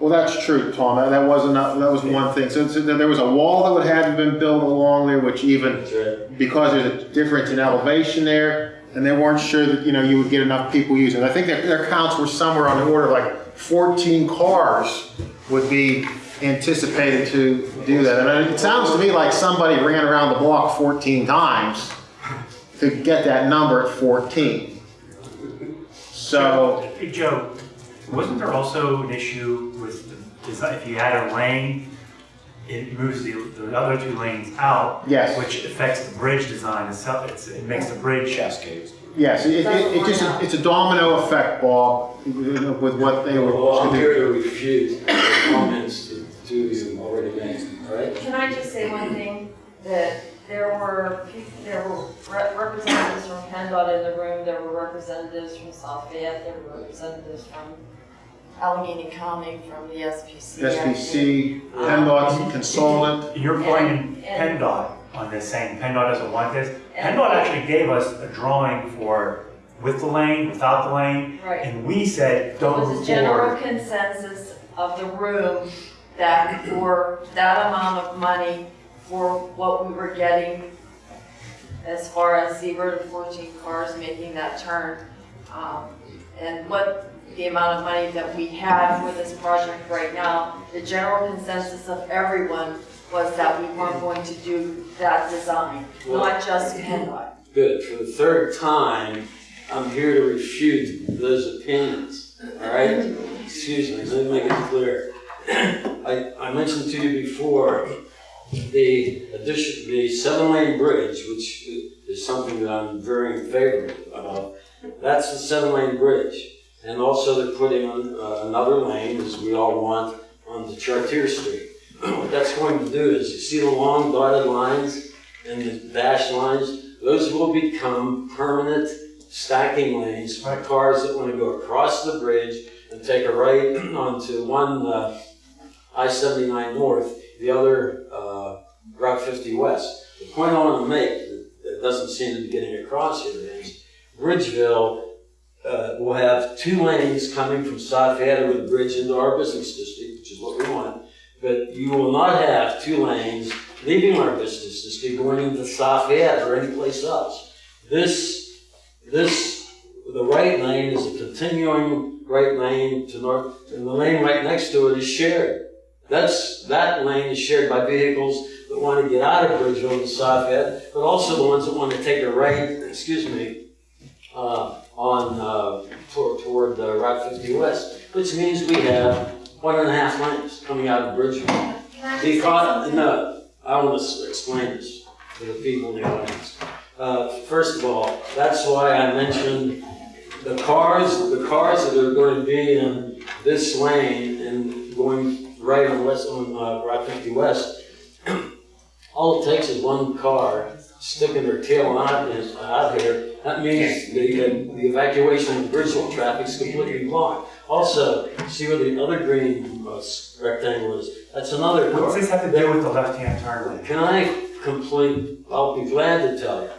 Well, that's true, Tom, that wasn't, that was one thing. So, so there was a wall that would have been built along there, which even, right. because there's a difference in elevation there, and they weren't sure that, you know, you would get enough people using it. I think their, their counts were somewhere on the order of like 14 cars would be anticipated to do that. And it sounds to me like somebody ran around the block 14 times to get that number at 14. So, Hey, Joe, wasn't there also an issue with, the design? if you add a lane, it moves the, the other two lanes out? Yes. Which affects the bridge design itself, it's, it makes the bridge. Cascades. yes, it, it, it just, it's a domino effect, Bob, with what they were. Well, I'm here to refute comments to, to you already made, all right? Can I just say one thing? That there were, there were representatives from PennDOT in the room, there were representatives from South Fayette, there were representatives from Allegheny County, from the SPC. I. SPC, PennDOT's consultant. You're pointing And- and- PennDOT on this, saying PennDOT doesn't want this. PennDOT actually gave us a drawing for with the lane, without the lane, Right. and we said, It don't was move a general forward. consensus of the room that for that amount of money, for what we were getting as far as zero to fourteen cars making that turn, um, and what the amount of money that we had for this project right now, the general consensus of everyone was that we weren't going to do that design, not just PennDOT. Good, for the third time, I'm here to refute those opinions, all right? Excuse me, let me make it clear. I, I mentioned to you before, the addition, the seven-lane bridge, which is something that I'm very in favor of, that's the seven-lane bridge. And also they're putting on uh, another lane, as we all want, on the Chartier Street. What that's going to do is, you see the long dotted lines and the dashed lines? Those will become permanent stacking lanes for cars that want to go across the bridge and take a right (clears throat) onto one uh, I-79 North, the other uh, Route 50 West. The point I want to make that that doesn't seem to be getting across here is Bridgeville uh, will have two lanes coming from South Fayette over the bridge into our business district, which is what we want. But you will not have two lanes leaving our business district going into South Fayette or anyplace else. This, this, the right lane is a continuing right lane to north, and the lane right next to it is shared. That's, that lane is shared by vehicles that want to get out of Bridgeville to South Fayette, but also the ones that want to take a right, excuse me, uh, on, uh, toward, toward uh, Route 50 West, which means we have one and a half lanes coming out of Bridgeville. I Because, no, I want to explain this to the people in the audience. Uh, first of all, that's why I mentioned the cars, the cars that are going to be in this lane and going right on west, on, uh, Route 50 West, (clears throat) all it takes is one car sticking their tail out, is- out here. That means the, uh, the evacuation of Bridgeville traffic is completely blocked. Also, see where the other green uh, rectangle is? That's another car. What's this have to do with the left-hand turn lane? Can I complete, I'll be glad to tell you.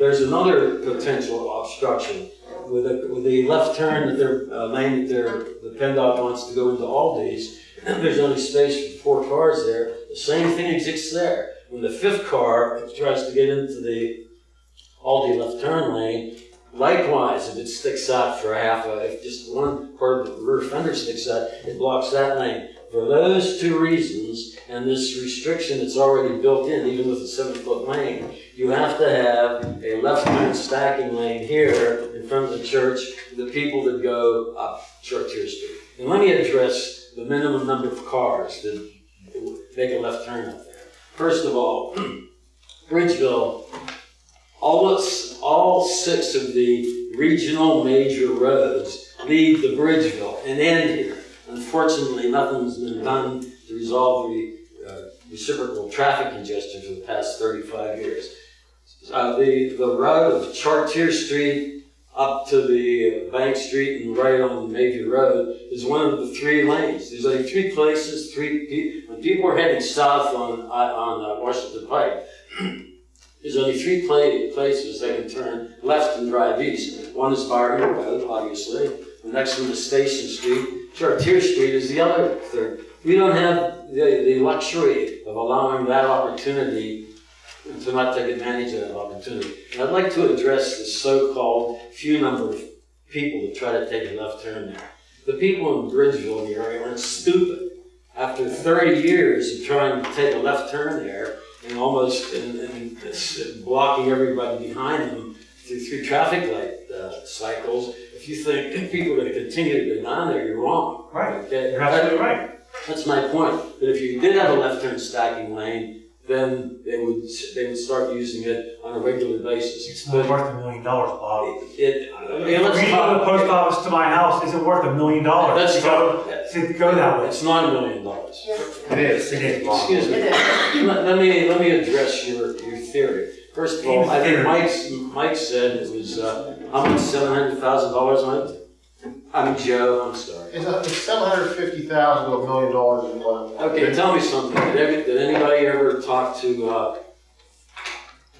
There's another potential obstruction with the, with the left turn that they're, uh, lane that they're, the PennDOT wants to go into Aldi's. (clears throat) There's only space for four cars there. The same thing exists there. When the fifth car tries to get into the Aldi left turn lane, likewise, if it sticks out for half, a, if just one part of the rear fender sticks out, it blocks that lane. For those two reasons, and this restriction that's already built in, even with a seven-foot lane, you have to have a left turn stacking lane here in front of the church, for the people that go up Chartier Street. And let me address the minimum number of cars that make a left turn. First of all, (clears throat) Bridgeville, all, all six of the regional major roads lead to Bridgeville and end here. Unfortunately, nothing's been done to resolve the uh, reciprocal traffic congestion for the past 35 years. Uh, the, the route of Chartier Street up to the uh, Bank Street and right on Mayview Road is one of the three lanes. There's only three places, three, people are heading south on, on uh, Washington Pike, (clears throat) there's only three pla- places they can turn left and drive east. One is Byron Road, obviously. The next one is Station Street. Chartier Street is the other third. We don't have the, the luxury of allowing that opportunity to not take advantage of that opportunity. And I'd like to address the so-called few number of people that try to take a left turn there. The people in Bridgeville, the area, aren't stupid. After 30 years of trying to take a left turn there and almost and, and it's blocking everybody behind them through, through traffic light uh, cycles, if you think (laughs) people are going to continue to go down there, you're wrong. Right. Okay? You're absolutely right. That's my point. But if you did have a left turn stacking lane, then they would they would start using it on a regular basis. It's not worth a million dollars, Bob. It, I mean, For let's to go to the talk. post office to my house isn't worth a million dollars. Let's to go, talk. to go that way. It's not a million dollars. It is. It is, Bob. Excuse me. Let, let me let me address your, your theory. First of all, I think Theory. Mike's Mike said it was uh, how much seven hundred thousand dollars on it. I'm Joe. I'm sorry. It's, a- it's seven hundred fifty thousand to a million dollars in one. Okay, tell me something. Did, every, did anybody ever talk to uh,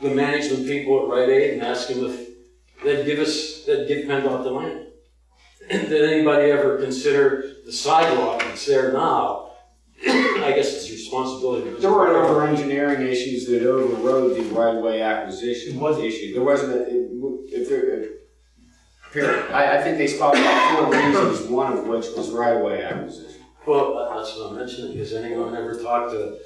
the management people at Rite Aid and ask them if they'd give us, they'd give PennDOT the land? (clears throat) Did anybody ever consider the sidewalk that's there now? (clears throat) I guess it's responsibility. There were other engineering issues that overrode the right-of-way acquisition issue. There wasn't a, if there, period. I, I think they spelled out four reasons, one of which was right-of-way acquisition. Well, that- that's what I'm mentioning. Has anyone ever talked to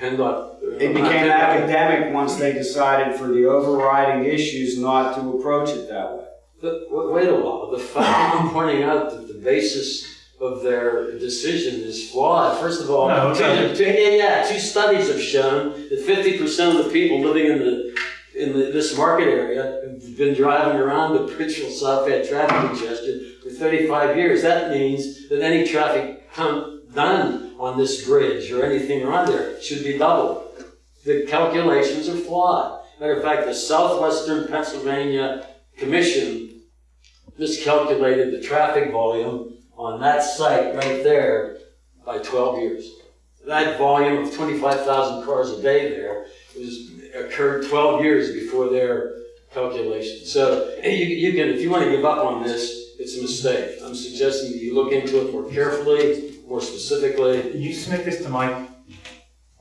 PennDOT? Uh, it became academic once they decided for the overriding issues not to approach it that way. But wa- wait a while, the fact (laughs) I'm pointing out that the basis of their decision is flawed. First of all, No, two, (laughs) two- yeah, yeah, two studies have shown that fifty percent of the people living in the in the, this market area have been driving around the Bridgeville South Bay traffic congestion for 35 years. That means that any traffic come done on this bridge or anything around there should be doubled. The calculations are flawed. Matter of fact, the Southwestern Pennsylvania Commission miscalculated the traffic volume on that site right there by 12 years. That volume of 25,000 cars a day there was occurred 12 years before their calculation. So you, you can, if you want to give up on this, it's a mistake. I'm suggesting that you look into it more carefully, more specifically. You submit this to Mike?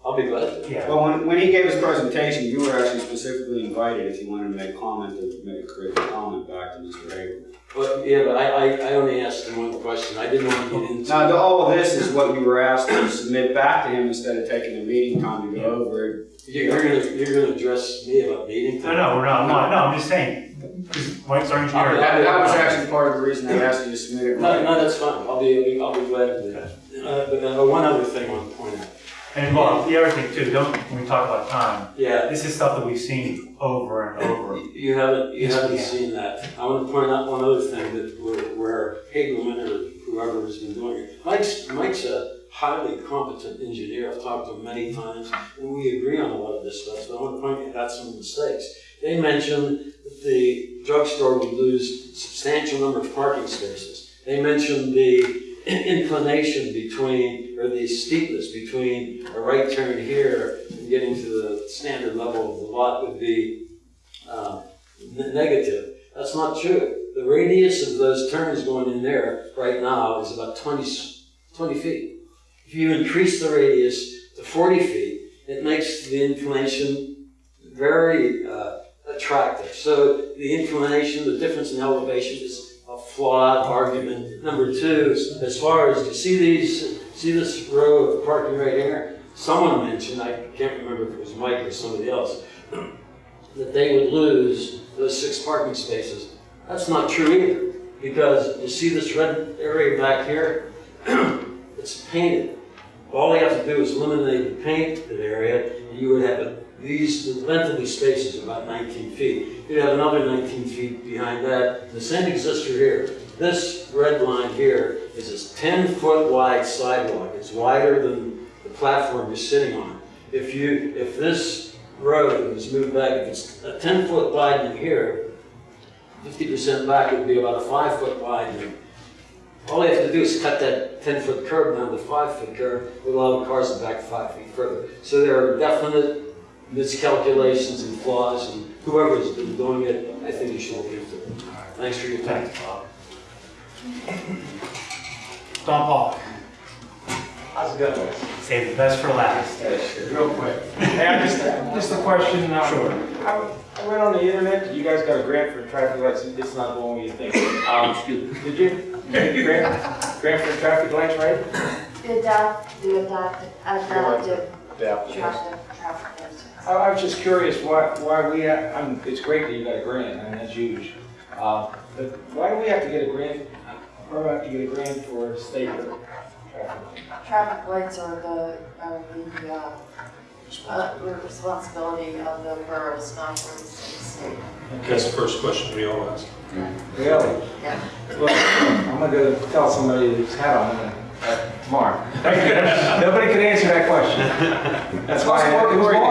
I'll be glad to. Yeah. Well, when, when he gave his presentation, you were actually specifically invited if you wanted to make comment, to make a critical comment back to Mr. Haberman. But, yeah, but I, I, I only asked him one question. I didn't want to get into. Now, the- all of this is what you were asked to submit back to him instead of taking the meeting time to go over it. You're you're gonna, you're gonna address me about meeting? No, no, we're not, I'm not, no, I'm just saying, because Mike's our engineer. That, that was actually part of the reason I asked you to submit it. No, no, that's fine. I'll be, I'll be glad to do that. Uh, but uh, one other thing I want to point out. And Bob, the other thing too, don't, when we talk about time, Yeah, this is stuff that we've seen over and over. you haven't, you Yes, haven't seen that. I want to point out one other thing that where, where Hagelman or whoever has been doing it. Mike's, Mike's a highly competent engineer. I've talked to him many times, and we agree on a lot of this stuff. So I want to point out some mistakes. They mentioned that the drugstore would lose substantial number of parking spaces. They mentioned the inclination between, or the steepness between a right turn here and getting to the standard level of the lot would be uh, negative. That's not true. The radius of those turns going in there right now is about 20, s- 20 feet. If you increase the radius to 40 feet, it makes the inclination very uh, attractive. So the inclination, the difference in elevation is flawed argument. Number two, as far as you see these, see this row of parking right here? Someone mentioned, I can't remember if it was Mike or somebody else, (clears throat) that they would lose those six parking spaces. That's not true either, because you see this red area back here? (clears throat) It's painted. All you have to do is eliminate the paint painted area, and you would have a, these, the length of these spaces is about 19 feet. You'd have another 19 feet behind that. The same exists for here. This red line here is a 10-foot wide sidewalk. It's wider than the platform you're sitting on. If you, if this road it's moved back, if it's a ten foot widening here, fifty percent back would be about a five foot widening. All you have to do is cut that ten foot curb down to five foot curb, will allow the cars to back five feet further. So there are definite miscalculations and flaws, and whoever's been doing it, I think you should look into it. Thanks for your time. Bob. Don Paul, How's it going? save the best for last. Real quick. Hey, I just, just a question. uh, Sure. I I went on the internet, you guys got a grant for traffic lights, it's not the one you think. Um, Did you? Grant, grant for traffic lights, right? The adapt, the adapt, adaptive Yeah. traffic, traffic lights. I, I was just curious why, why we, ha- I mean, it's great that you got a grant, I mean, that's huge. Uh, But why do we have to get a grant, or have to get a grant for state or traffic? Traffic lights are the, are the, uh, uh, responsibility of the boroughs, not for the state. That's the first question we all ask. Really? Yeah. Well, I'm gonna go tell somebody who's had on it uh, tomorrow. Nobody can answer that question. That's why.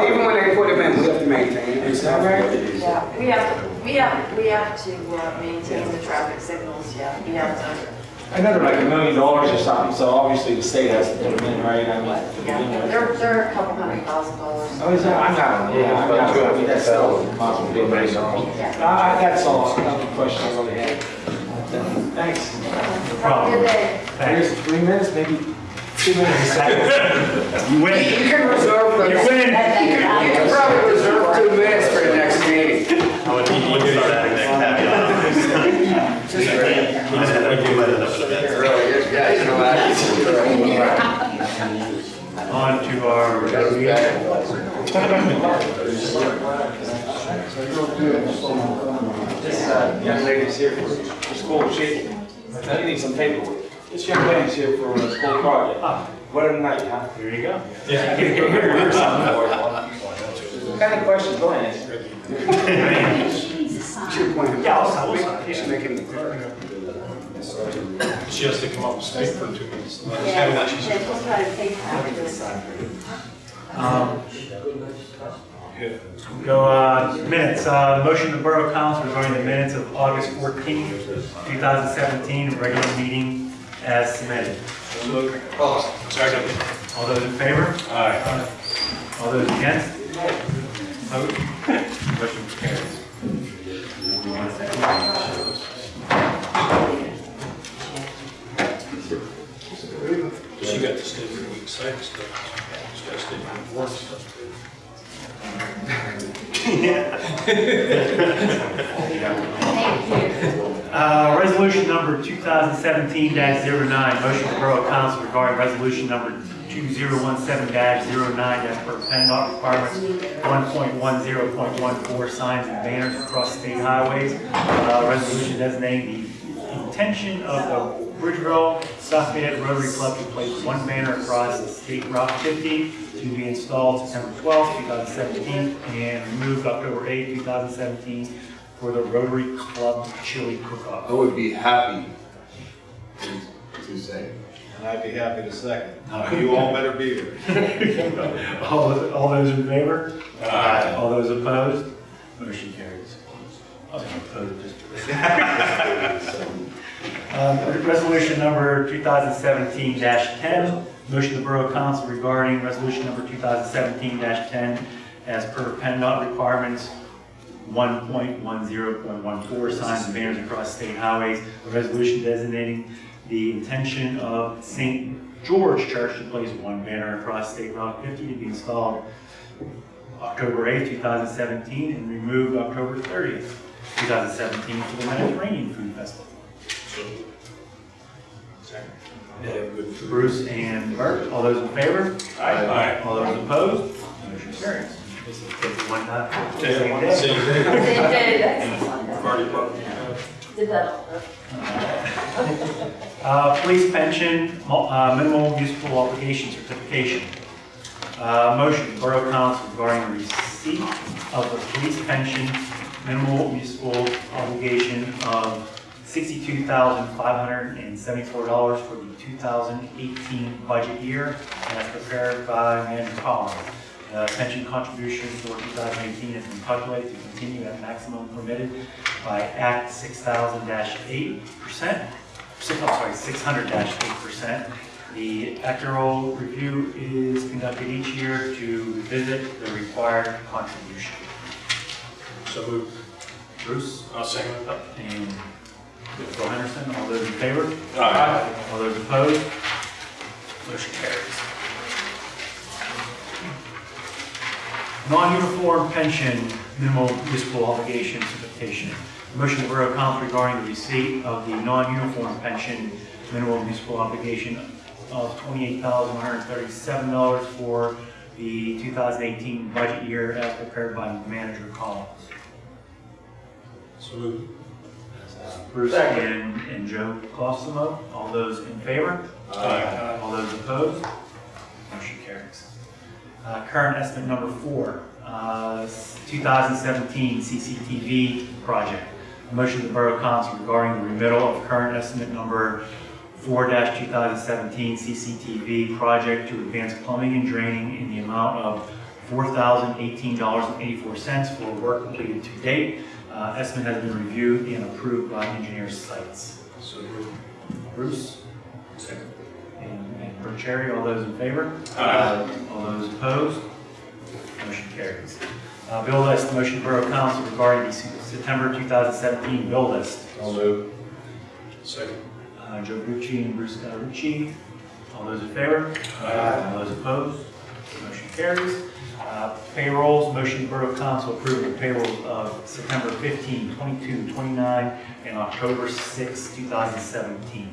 Even when they put them in, we have to maintain it. Is that right? Yeah, we have, to- we have, we have to uh, maintain the traffic signals, yeah, we have to. I know they're like a million dollars or something, so obviously the state has to put them in, right? I mean, Yeah, you know. they're, they're a couple hundred thousand dollars. Oh, is that, I'm not, yeah, I'm not, I mean, that's still possible. Yeah. Uh, that's all, that's the question I really had. Thanks. Have a good day. Three minutes, maybe two minutes. You win. You can reserve the, You you win. can, you can probably reserve two minutes for the next meeting. I would need to start adding that caveat on. Just Really, you guys know On to our regular meeting. This uh, young lady's here for for school, she, I need some paperwork. This young lady's here for a school project. What a night, huh? There you go. Yeah. What kind of questions, go ahead. Yeah, I'll stop, I'll stop. He's making the She has to come up and speak for two minutes. Yeah, they're supposed to take after this. Um, Go, uh, minutes, uh, motion to Borough Council regarding the minutes of August 14, 2017, regular meeting as submitted. Second. Oh, All those in favor? Aye. All those against? Vote. (laughs) Motion carries. She got to stay for week six, stuff. She got to stay for work stuff. Uh, resolution number 2017-09, motion to Borough Council regarding resolution number 2017-09 as per PennDOT requirements 1.10.14 signs and banners across state highways. Uh, resolution designating the intention of the Bridgeville South Fayette Rotary Club to place one banner across State Route 50 to be installed September 12, 2017, and removed October 8, 2017 for the Rotary Club Chili Cook-Off. I would be happy to, to say. And I'd be happy to second. You all better be here. (laughs) All those, all those in favor? Aye. All those opposed? Motion carries. I was gonna oppose just- Um, Resolution number 2017-10, motion of the Borough Council regarding resolution number 2017-10 as per PennDOT requirements 1.10.14 signs and banners across state highways. A resolution designating the intention of St. George Church to place one banner across State Route 50 to be installed October 8, 2017, and removed October 30th, 2017 for the Mediterranean Food Festival. Bruce and Bert, all those in favor? Aye. All those opposed? Motion carries. This is one time. Same day. Same day. Same day, Party pop. Did that. Uh, Police pension, mo- uh, minimal municipal obligation certification. Uh, Motion, Borough Council regarding receipt of the police pension minimal municipal obligation of $62,574 for the 2018 budget year, and that's prepared by Andrew Collins. Uh, Pension contribution for 2018 has been calculated to continue at maximum permitted by Act 6000-8%, six- I'm sorry, 600-8%. The actuarial review is conducted each year to revisit the required contribution. So moved. Bruce? I'll second it. And Bill Henderson, all those in favor? Aye. All those opposed? Motion carries. Non-uniform pension minimal municipal obligation certification. Motion of the Borough Council regarding the receipt of the non-uniform pension minimal municipal obligation of $28,137 for the 2018 budget year as prepared by Manager Collins. So moved. Bruce and, and Joe Colosimo. All those in favor? Aye. All those opposed? Motion carries. Uh, Current estimate number four, uh, 2017 CCTV project. Motion to the Borough Council regarding the remittal of current estimate number 4-2017 CCTV project to advance Plumbing and Draining in the amount of $4,018.84 for work completed to date. Uh, Estimate has been reviewed and approved by Engineer Sites. So. Bruce? Second. And and all those in favor? Aye. All those opposed? Motion carries. Uh, Bill list, motion Borough Council regarding the September 2017 bill list. I'll move. Second. Uh, Joe Gucci and Bruce Cawerucci. All those in favor? Aye. All those opposed? Motion carries. Uh, Payrolls, motion Borough Council approve the payrolls of September 15, 22, 29, and October 6, 2017.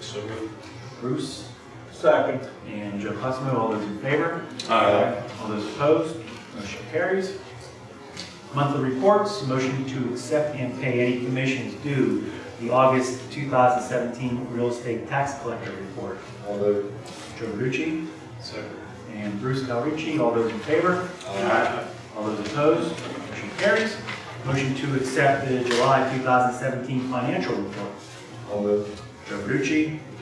So moved. Bruce? Second. And Joe Colosimo, all those in favor? Aye. All those opposed? Motion carries. Monthly reports, motion to accept and pay any commissions due the August 2017 real estate tax collector report. I'll move. Joe Rucci Second. And Bruce Calrici, all those in favor? Aye. All those opposed? Motion carries. Motion to accept the July 2017 financial report. I'll move. Joe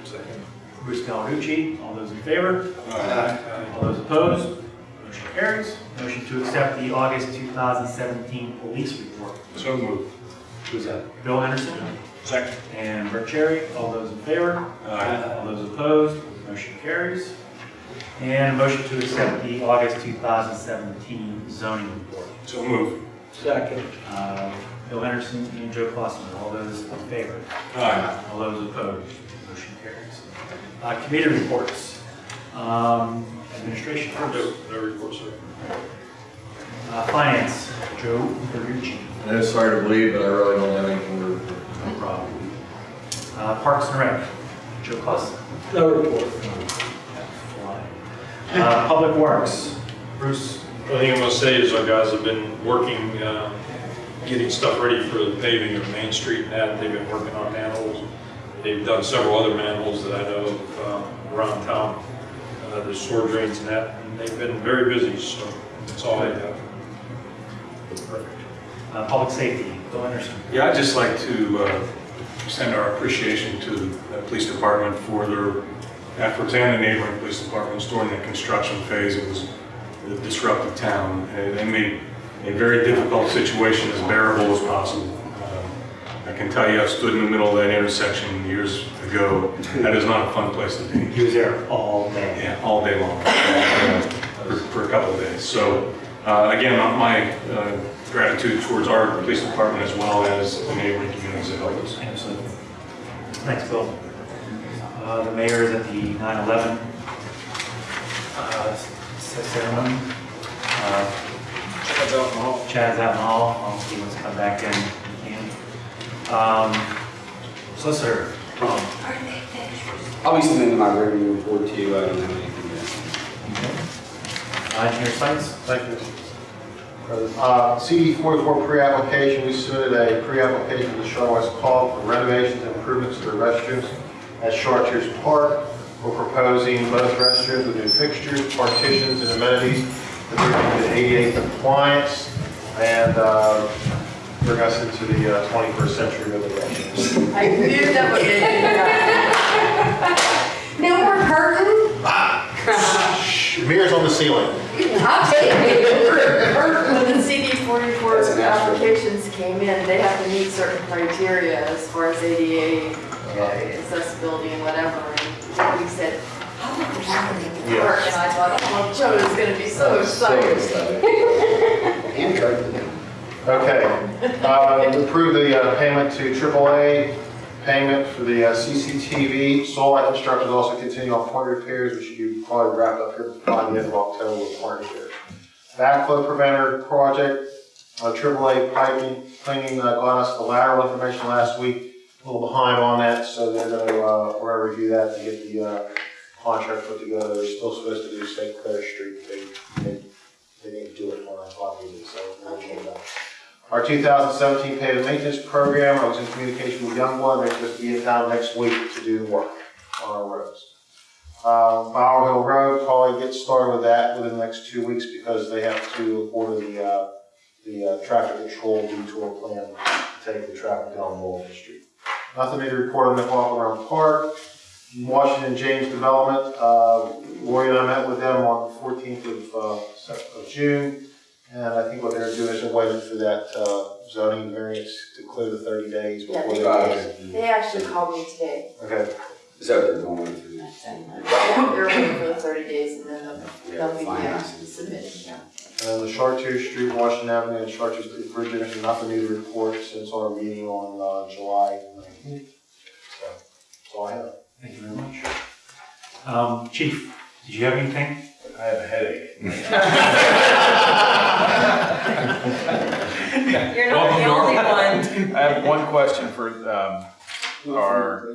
Second. Bruce Calrici, all those in favor? Aye. All those opposed? Motion carries. Motion to accept the August 2017 police report. So moved. Who's that? Bill Henderson Second. and Bert Cherry. All those in favor? Aye. All those opposed? Motion carries. And motion to accept the August 2017 zoning report. So moved. Second. Uh, Bill Henderson and Joe Clausen. All those in favor? Aye. All those opposed? Motion carries. Uh, Committee reports. Um, Administration first. No, no report, sir. Uh, Finance, Joe Verducci. I know it's hard to believe, but I really don't have anything to report. No problem. Uh, Parks and Rec, Joe Clausen. No report. Uh, Public Works, Bruce. The only thing I'm gonna say is our guys have been working, uh, getting stuff ready for the paving of Main Street and that. They've been working on manholes. They've done several other manholes that I know of uh, around town. Uh, There's sewer drains and that, and they've been very busy, so that's all I have. Uh, Public Safety, Bill Henderson. Yeah, I'd just like to uh, extend our appreciation to the police department for their efforts and the neighboring police departments during the construction phase. It was a disruptive town. and They made a very difficult situation as bearable as possible. Um, I can tell you, I stood in the middle of that intersection years ago. That is not a fun place to be. He was there all day. Yeah, all day long, for for a couple of days. So, uh, again, my uh, gratitude towards our police department as well as the neighboring communities that help us. Absolutely. Thanks, Bill. Uh, The mayor is at the 9/11 uh, ceremony. Uh, Chad's out in the hall. Chad's out in the hall, I'll see what's come back in, he can. Um, Solicitor, um, I'll be submitting my revenue report to you, I don't have anything yet. uh, Engineer Sites? Thank you. Uh, CD 44 pre-application, we submitted a pre-application to Shaw West Call for renovations and improvements to the restrooms at Chartiers Park. We're proposing both restrooms with new fixtures, partitions, and amenities to bring them to ADA compliance and uh, bring us into the uh, 21st century with the restrooms. I knew that would get you. No more curtain? Mirrors on the ceiling. I'll take it. When the CD forty-four That's an asterisk. applications came in, they have to meet certain criteria as far as ADA uh, accessibility and whatever. And we said, how about the that can work? And I thought, oh, Joe is gonna be so excited. (laughs) And Kirk. Okay, uh, approve the uh, payment to AAA, payment for the uh, CCTV. Light Construction is also continuing on point repairs, which be probably wrapped up here by the end of October with point repairs. Backflow preventer project, uh, AAA piping, cleaning, uh, us the lateral information last week. A little behind on that, so they're gonna, uh, we're review that to get the, uh, contract put together. They're still supposed to do St. Clair Street. They, they, they didn't do it when I thought they so we'll get that. Our 2017 pavement maintenance program, I was in communication with Youngblood, they're supposed to be in town next week to do the work on our roads. Uh, Bower Hill Road, probably get started with that within the next two weeks because they have to order the, uh, the uh, traffic control detour plan to take the traffic down Walton Street. Nothing to report on McLaughlin Park. Washington James Development, uh, Lori and I met with them on the 14th of, uh, of June. And I think what they're doing is they're waiting for that uh, zoning variance to clear the 30 days Yeah, before they they. did. They actually called me today. Okay, Is that what they're going through? Yeah, They're waiting for the thirty days and then they'll, they'll be fine. actually submitting, yeah. and the Chartier Street, Washington Avenue, and Chartier Street Bridge, there's nothing new to report since our meeting on uh, July 19th. So, that's all I have. Thank you very much. Um, Chief, did you have anything? I have a headache. (laughs) You're not the only one. I have one question for um, our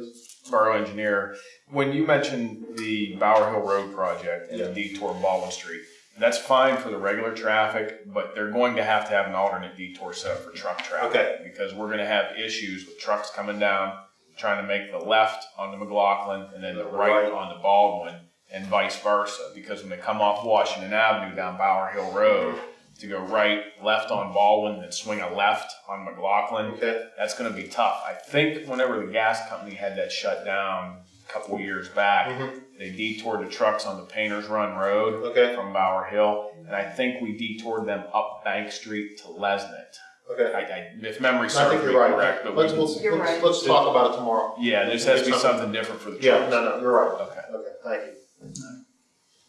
borough engineer. When you mentioned the Bower Hill Road project and the detour Baldwin Street, that's fine for the regular traffic, but they're going to have to have an alternate detour set up for truck traffic. Okay. Because we're gonna have issues with trucks coming down, trying to make the left onto McLaughlin and then the right on the Baldwin and vice versa. Because when they come off Washington Avenue down Bower Hill Road, to go right, left on Baldwin, then swing a left on McLaughlin, Okay. that's gonna be tough. I think whenever the gas company had that shut down a couple years back, Mhm. they detoured the trucks on the Painters Run Road Okay. from Bower Hill, and I think we detoured them up Bank Street to Lesnett. Okay. I, I, if memory I serves think me you're right. correct, but Let's, we, let's, You're let's, right. let's talk about it tomorrow. yeah, this has to be something different for the trucks. Yeah, no, no, you're right. Okay, Okay, thank you.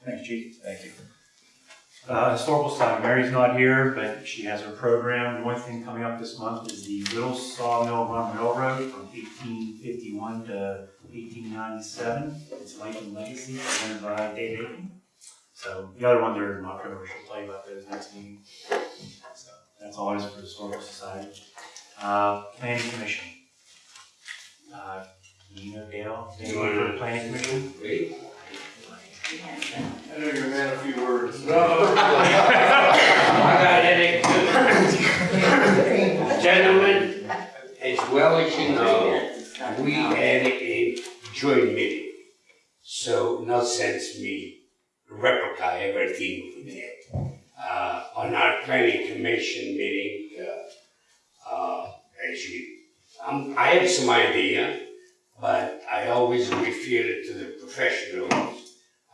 Thanks, Chief. thank you. Uh, Historical Society, Mary's not here, but she has her program. One thing coming up this month is the Little Sawmill Run Railroad from eighteen fifty-one to eighteen ninety-seven. It's Life and Legacy, presented by Dave Aiken. So the other one there in October, she'll tell you about those next meeting. So that's all it is for the Historical Society. Uh, Planning Commission. Uh, Nina, Dale, anyone for the Planning Commission? I know you're a man of few words. I got headache. Gentlemen, as well as you know, we had a joint meeting. So no sense me replica everything we did. Uh, on our planning commission meeting, uh, uh, as you, um, I have some idea, but I always refer it to the professionals.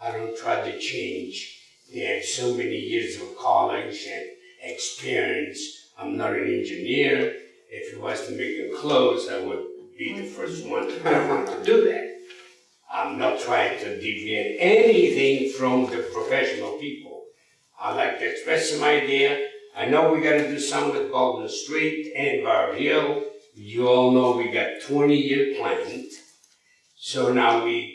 I don't try to change. They have so many years of college and experience. I'm not an engineer. If it was to make close, I would be the first one (laughs) to to do that. I'm not trying to deviate anything from the professional people. I like to express some idea. I know we gotta do some with Baldwin Street and Bar Hill. You all know we got twenty year planned. So now we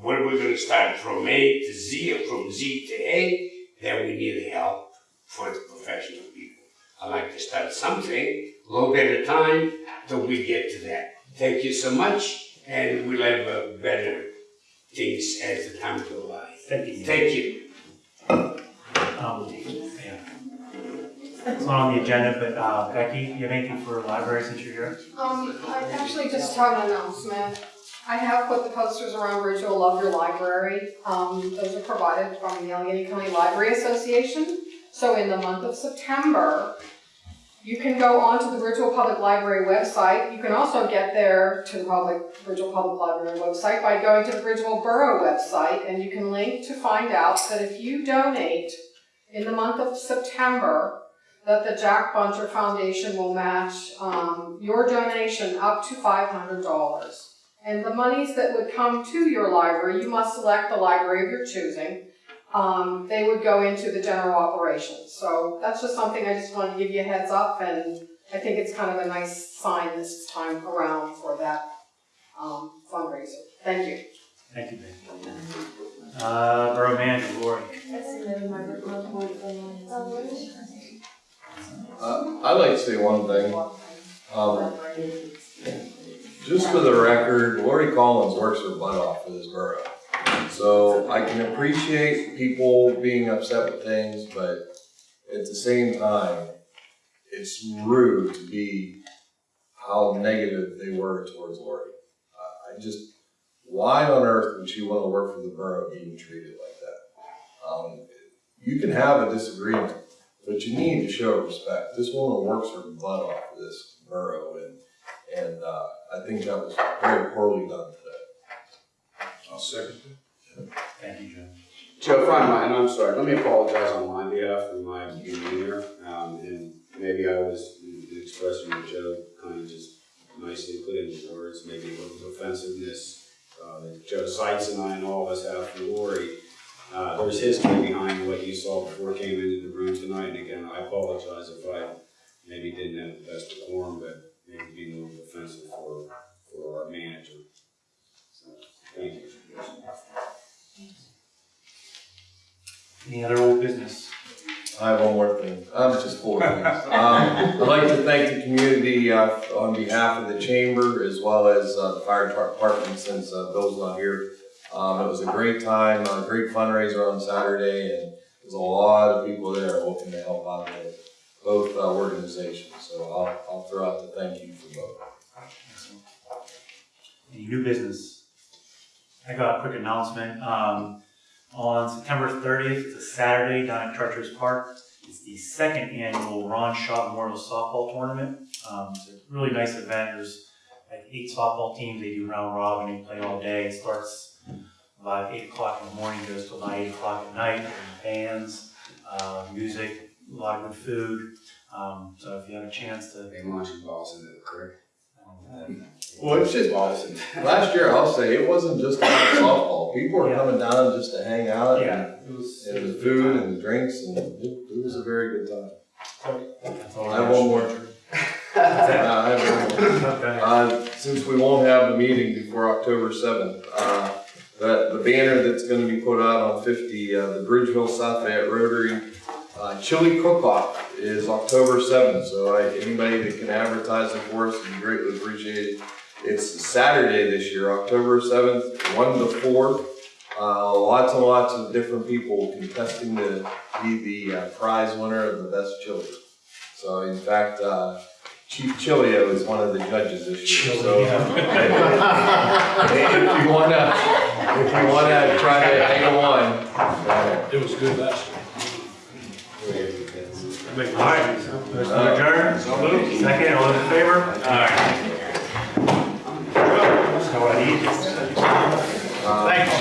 where we're gonna start from A to Z or from Z to A, then we need help for the professional people. I like to start something, a little bit at a time, till we get to that. Thank you so much, and we'll have uh, better things as the time goes by. Thank you. Thank you. Um. It's not on the agenda, but uh, Becky, you have anything for a library since you're here? Um, I actually just have an announcement. I have put the posters around Bridgeville Love Your Library. Um, those are provided from the Allegheny County Library Association. So in the month of September, You can go onto the Virtual Public Library website. You can also get there to the public, Bridgeville Public Library website by going to the Bridgeville Borough website, and you can link to find out that if you donate in the month of September, that the Jack Buncher Foundation will match, um, your donation up to five hundred dollars. And the monies that would come to your library, you must select the library of your choosing. Um, they would go into the general operations. So that's just something I just wanted to give you a heads up and I think it's kind of a nice sign this time around for that, um, fundraiser. Thank you. Thank you, Ben. Uh, Borough Manager, Lori. Uh, I'd like to say one thing. Um, just for the record, Lori Collins works her butt off for this borough. So I can appreciate people being upset with things, but at the same time, it's rude to be how negative they were towards Lori. I- just, why on earth would she want to work for the borough being treated like that? Um, you can have a disagreement, but you need to show respect. This woman works her butt off for this borough, and, and, uh, I think that was very poorly done today. I'll second Thank you, Joe. Joe, if I might, and I'm sorry, let me apologize on my behalf for my demeanor, um, and maybe I was expressing what Joe kind of just nicely put into words, maybe a little offensiveness, uh, that Joe Seitz and I and all of us have for Lori. Uh, there's history behind what you saw before came into the room tonight, and again, I apologize if I maybe didn't have the best decorum, but maybe being a little offensive for, for our manager. So, thank you. Any other old business? I have one more thing. Um, just four things. (laughs) Um, I'd like to thank the community, uh, on behalf of the chamber as well as, uh, the fire department since, uh, Bill's not here. Um, it was a great time, a great fundraiser on Saturday and there's a lot of people there looking to help out with both, uh, organizations. So I'll, I'll throw out the thank you for both. Any new business? I got a quick announcement. Um, on September thirtieth, it's a Saturday down at Charters Park. It's the second annual Ron Shaw Memorial Softball Tournament. Um, it's a really nice event. There's like eight softball teams. They do round robin. They play all day. It starts about eight o'clock in the morning, goes till about eight o'clock at night. Bands, uh, music, lot of good food. Um, so if you have a chance to. They launching balls into the creek. Well, it's just, last year, I'll say, it wasn't just about softball. People were Yeah. coming down just to hang out. Yeah, and- it was. And the food and the drinks and it, it was a very good time. That's I have one more. Uh, I have one more. Okay. Uh, since we won't have a meeting before October seventh, uh, the, the banner that's gonna be put out on fifty, uh, the Bridgeville South Fayette Rotary, uh, chili cook-off is October seventh, so I, anybody that can advertise it for us would be greatly appreciated. It's Saturday this year, October seventh, one to four. Uh, lots and lots of different people contesting to be the uh, prize winner of the best chili. So in fact, uh, Chief Chilio is one of the judges this year, so. (laughs) If you wanna, if you wanna try to hang one, uh, It was good last year. All right, motion to adjourn. Second, all in favor? All right. So I Thanks.